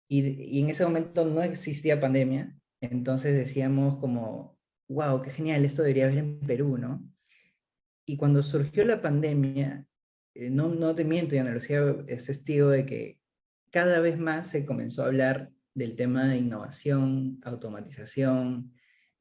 Y, y en ese momento no existía pandemia, entonces decíamos como, wow, qué genial, esto debería haber en Perú, ¿no? Y cuando surgió la pandemia, eh, no, no te miento, y Ana Lucía es testigo de que cada vez más se comenzó a hablar del tema de innovación, automatización,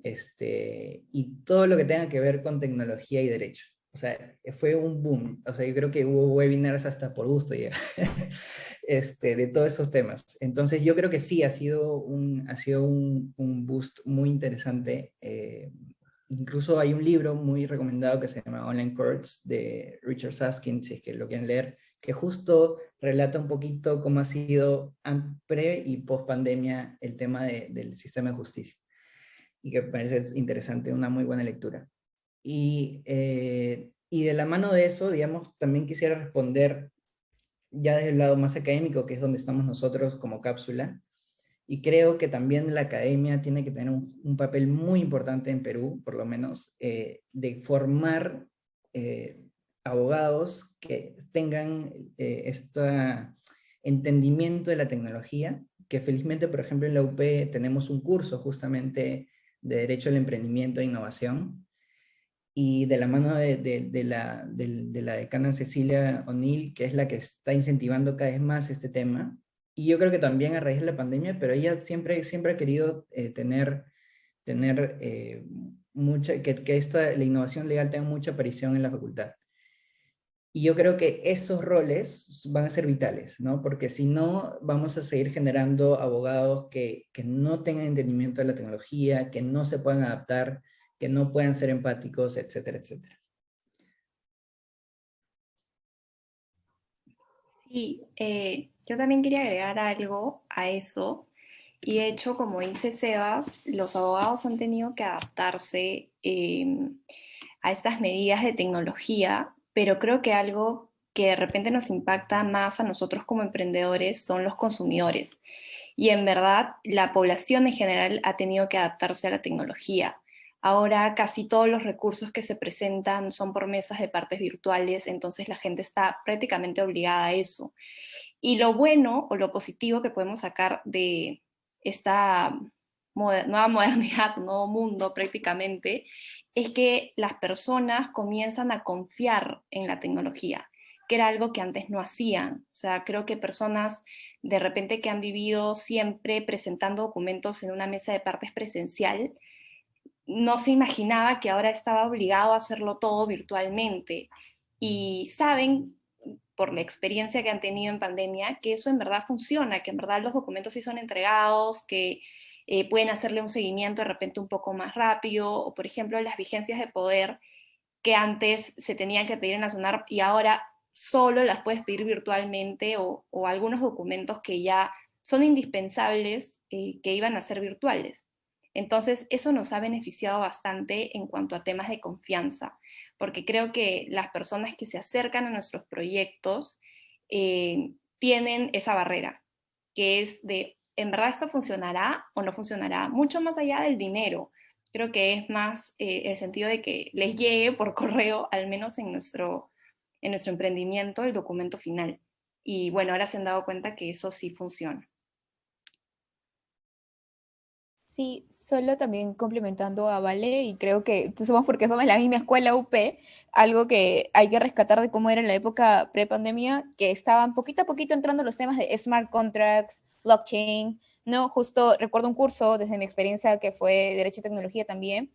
este, y todo lo que tenga que ver con tecnología y derecho. O sea, fue un boom. O sea, yo creo que hubo webinars hasta por gusto este, de todos esos temas. Entonces yo creo que sí, ha sido un, ha sido un, un boost muy interesante. Eh, incluso hay un libro muy recomendado que se llama Online Courts de Richard Saskin, si es que lo quieren leer, que justo relata un poquito cómo ha sido pre y post pandemia el tema de, del sistema de justicia. Y que parece interesante, una muy buena lectura. Y, eh, y de la mano de eso, digamos, también quisiera responder ya desde el lado más académico, que es donde estamos nosotros como cápsula, y creo que también la academia tiene que tener un, papel muy importante en Perú, por lo menos, eh, de formar eh, abogados que tengan este entendimiento de la tecnología, que felizmente, por ejemplo, en la UP tenemos un curso justamente de Derecho al Emprendimiento e Innovación, y de la mano de, la decana Cecilia O'Neill, que es la que está incentivando cada vez más este tema, y yo creo que también a raíz de la pandemia, pero ella siempre, siempre ha querido eh, tener, tener eh, mucha, que, que esta, la innovación legal tenga mucha aparición en la facultad. Y yo creo que esos roles van a ser vitales, ¿no? Porque si no, vamos a seguir generando abogados que, que no tengan entendimiento de la tecnología, que no se puedan adaptar, que no puedan ser empáticos, etcétera, etcétera. Sí, eh, yo también quería agregar algo a eso. Y de hecho, como dice Sebas, los abogados han tenido que adaptarse em, a estas medidas de tecnología, pero creo que algo que de repente nos impacta más a nosotros como emprendedores son los consumidores. Y en verdad, la población en general ha tenido que adaptarse a la tecnología. Ahora casi todos los recursos que se presentan son por mesas de partes virtuales, entonces la gente está prácticamente obligada a eso. Y lo bueno o lo positivo que podemos sacar de esta nueva modernidad, nuevo mundo prácticamente, es que las personas comienzan a confiar en la tecnología, que era algo que antes no hacían. O sea, creo que personas de repente que han vivido siempre presentando documentos en una mesa de partes presencial, no se imaginaba que ahora estaba obligado a hacerlo todo virtualmente. Y saben, por la experiencia que han tenido en pandemia, que eso en verdad funciona, que en verdad los documentos sí son entregados, que eh, pueden hacerle un seguimiento de repente un poco más rápido, o por ejemplo las vigencias de poder que antes se tenían que pedir en la y ahora solo las puedes pedir virtualmente, o, algunos documentos que ya son indispensables eh, que iban a ser virtuales. Entonces, eso nos ha beneficiado bastante en cuanto a temas de confianza, porque creo que las personas que se acercan a nuestros proyectos eh, tienen esa barrera, que es de, ¿en verdad esto funcionará o no funcionará? Mucho más allá del dinero. Creo que es más eh, el sentido de que les llegue por correo, al menos en nuestro, en nuestro emprendimiento, el documento final. Y bueno, ahora se han dado cuenta que eso sí funciona. Sí, solo también complementando a Vale, y creo que somos porque somos la misma escuela UP, algo que hay que rescatar de cómo era en la época pre-pandemia, que estaban poquito a poquito entrando los temas de smart contracts, blockchain, ¿no? Justo recuerdo un curso desde mi experiencia que fue Derecho y Tecnología también,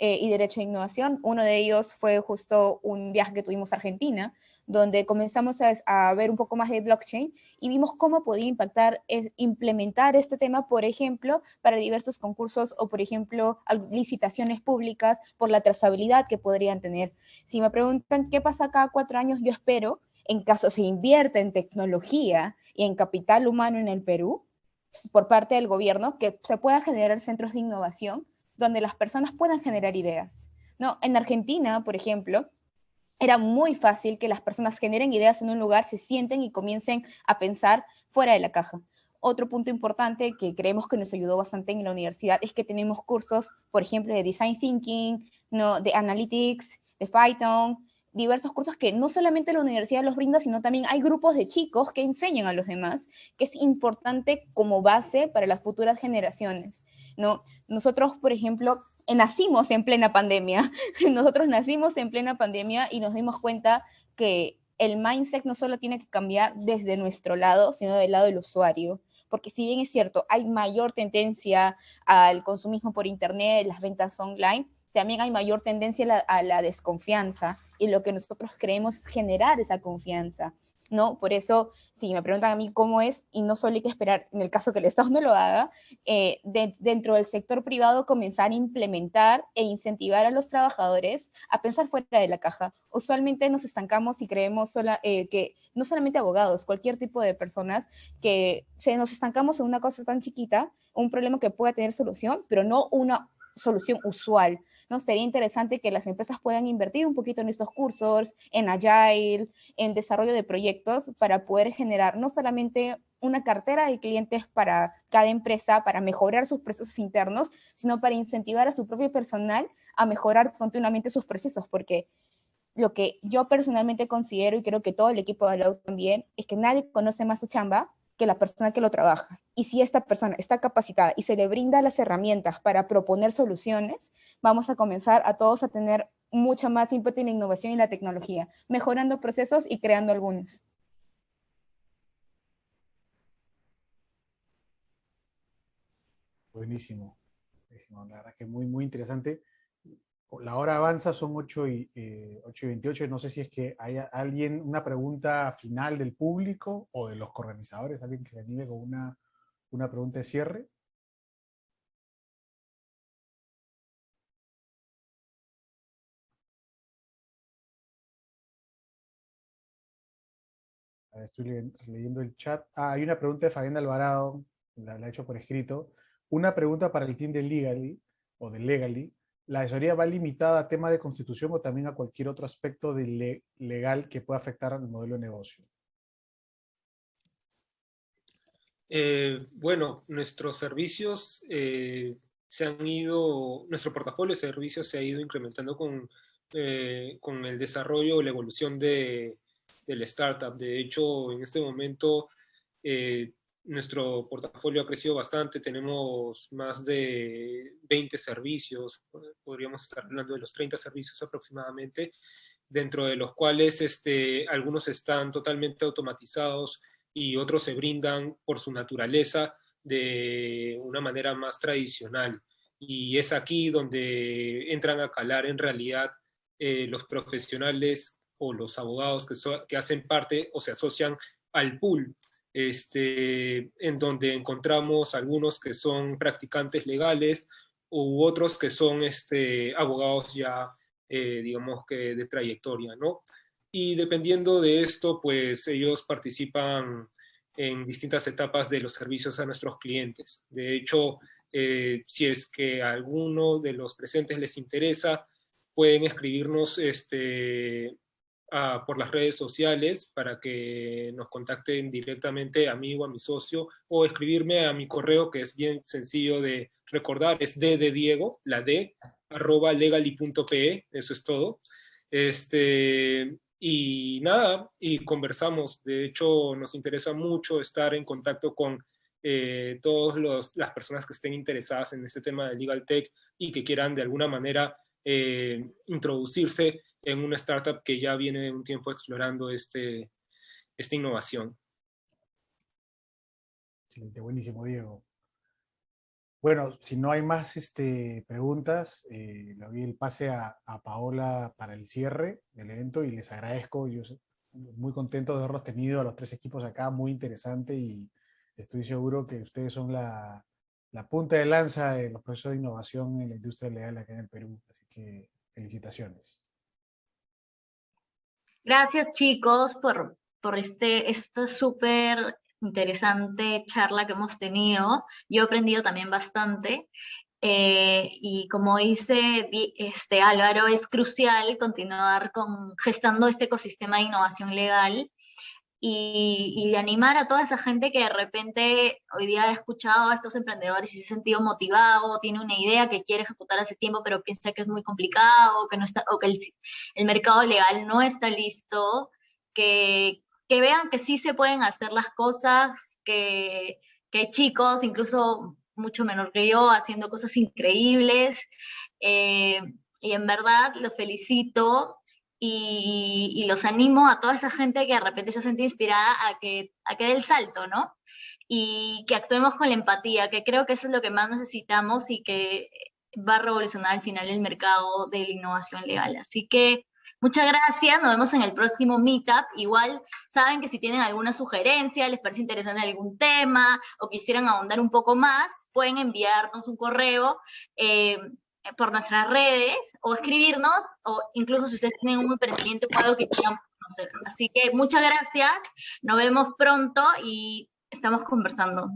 eh, y Derecho e Innovación. Uno de ellos fue justo un viaje que tuvimos a Argentina, donde comenzamos a, ver un poco más de blockchain y vimos cómo podía impactar, implementar este tema, por ejemplo, para diversos concursos o, por ejemplo, licitaciones públicas por la trazabilidad que podrían tener. Si me preguntan qué pasa cada cuatro años, yo espero, en caso se invierta en tecnología y en capital humano en el Perú, por parte del gobierno, que se puedan generar centros de innovación donde las personas puedan generar ideas. ¿no? En Argentina, por ejemplo, era muy fácil que las personas generen ideas en un lugar, se sienten y comiencen a pensar fuera de la caja. Otro punto importante que creemos que nos ayudó bastante en la universidad es que tenemos cursos, por ejemplo, de design thinking, ¿no? de Analytics, de Python, diversos cursos que no solamente la universidad los brinda, sino también hay grupos de chicos que enseñan a los demás, que es importante como base para las futuras generaciones. ¿no? Nosotros, por ejemplo, nacimos en plena pandemia, nosotros nacimos en plena pandemia y nos dimos cuenta que el mindset no solo tiene que cambiar desde nuestro lado, sino del lado del usuario. Porque si bien es cierto, hay mayor tendencia al consumismo por Internet, las ventas online, también hay mayor tendencia a la, desconfianza y lo que nosotros creemos es generar esa confianza. ¿No? Por eso, si me preguntan a mí cómo es, y no solo hay que esperar, en el caso que el Estado no lo haga, eh, dentro del sector privado comenzar a implementar e incentivar a los trabajadores a pensar fuera de la caja. Usualmente nos estancamos y creemos sola, eh, que no solamente abogados, cualquier tipo de personas, que se nos estancamos en una cosa tan chiquita, un problema que pueda tener solución, pero no una solución usual. ¿No? Sería interesante que las empresas puedan invertir un poquito en estos cursos, en Agile, en desarrollo de proyectos, para poder generar no solamente una cartera de clientes para cada empresa, para mejorar sus procesos internos, sino para incentivar a su propio personal a mejorar continuamente sus procesos, porque lo que yo personalmente considero, y creo que todo el equipo de la también, es que nadie conoce más su chamba que la persona que lo trabaja. Y si esta persona está capacitada y se le brinda las herramientas para proponer soluciones, vamos a comenzar a todos a tener mucha más ímpetu en la innovación y la tecnología, mejorando procesos y creando algunos. Buenísimo. Buenísimo. La verdad que muy, muy interesante la hora avanza, son 8 y, eh, 8 y 28. No sé si es que hay alguien, una pregunta final del público o de los organizadores, alguien que se anime con una, una pregunta de cierre. Estoy leyendo el chat. Ah, hay una pregunta de Fabián Alvarado, la, la he hecho por escrito. Una pregunta para el team de Legally, o de Legally. ¿La asesoría va limitada a tema de constitución o también a cualquier otro aspecto de legal que pueda afectar al modelo de negocio? Eh, bueno, nuestros servicios eh, se han ido, nuestro portafolio de servicios se ha ido incrementando con, eh, con el desarrollo o la evolución de, del startup. De hecho, en este momento nuestro portafolio ha crecido bastante, tenemos más de 20 servicios, podríamos estar hablando de los 30 servicios aproximadamente, dentro de los cuales este, algunos están totalmente automatizados y otros se brindan por su naturaleza de una manera más tradicional. Y es aquí donde entran a calar en realidad eh, los profesionales o los abogados que, que hacen parte o se asocian al pool este, en donde encontramos algunos que son practicantes legales u otros que son este, abogados ya, eh, digamos que de trayectoria, ¿no? Y dependiendo de esto, pues ellos participan en distintas etapas de los servicios a nuestros clientes. De hecho, eh, si es que a alguno de los presentes les interesa, pueden escribirnos este, por las redes sociales para que nos contacten directamente a mí o a mi socio o escribirme a mi correo que es bien sencillo de recordar, es d de Diego, la d, arroba legali.pe, eso es todo. Este, y nada, y conversamos. De hecho, nos interesa mucho estar en contacto con eh, todas las personas que estén interesadas en este tema de Legal Tech y que quieran de alguna manera eh, introducirse en una startup que ya viene un tiempo explorando este, esta innovación. Excelente, buenísimo, Diego. Bueno, si no hay más este, preguntas, eh, le doy el pase a, Paola para el cierre del evento y les agradezco. Yo muy contento de haberlos tenido a los tres equipos acá, muy interesante y estoy seguro que ustedes son la, la punta de lanza de los procesos de innovación en la industria legal acá en el Perú. Así que felicitaciones. Gracias chicos por, por este, esta súper interesante charla que hemos tenido. Yo he aprendido también bastante. Eh, y como dice este Álvaro, es crucial continuar con, gestando este ecosistema de innovación legal y, de animar a toda esa gente que de repente hoy día ha escuchado a estos emprendedores y se ha sentido motivado, tiene una idea que quiere ejecutar hace tiempo, pero piensa que es muy complicado, que no está, o que el, el mercado legal no está listo, que, que, vean que sí se pueden hacer las cosas, que, que hay chicos, incluso mucho menor que yo, haciendo cosas increíbles. Eh, y en verdad los felicito y, los animo a toda esa gente que de repente se siente inspirada a que, a que dé el salto, ¿no? Y que actuemos con la empatía, que creo que eso es lo que más necesitamos y que va a revolucionar al final el mercado de la innovación legal. Así que muchas gracias, nos vemos en el próximo Meetup. Igual saben que si tienen alguna sugerencia, les parece interesante algún tema o quisieran ahondar un poco más, pueden enviarnos un correo. Eh, por nuestras redes o escribirnos o incluso si ustedes tienen un emprendimiento o que quieran conocer. Así que muchas gracias, nos vemos pronto y estamos conversando.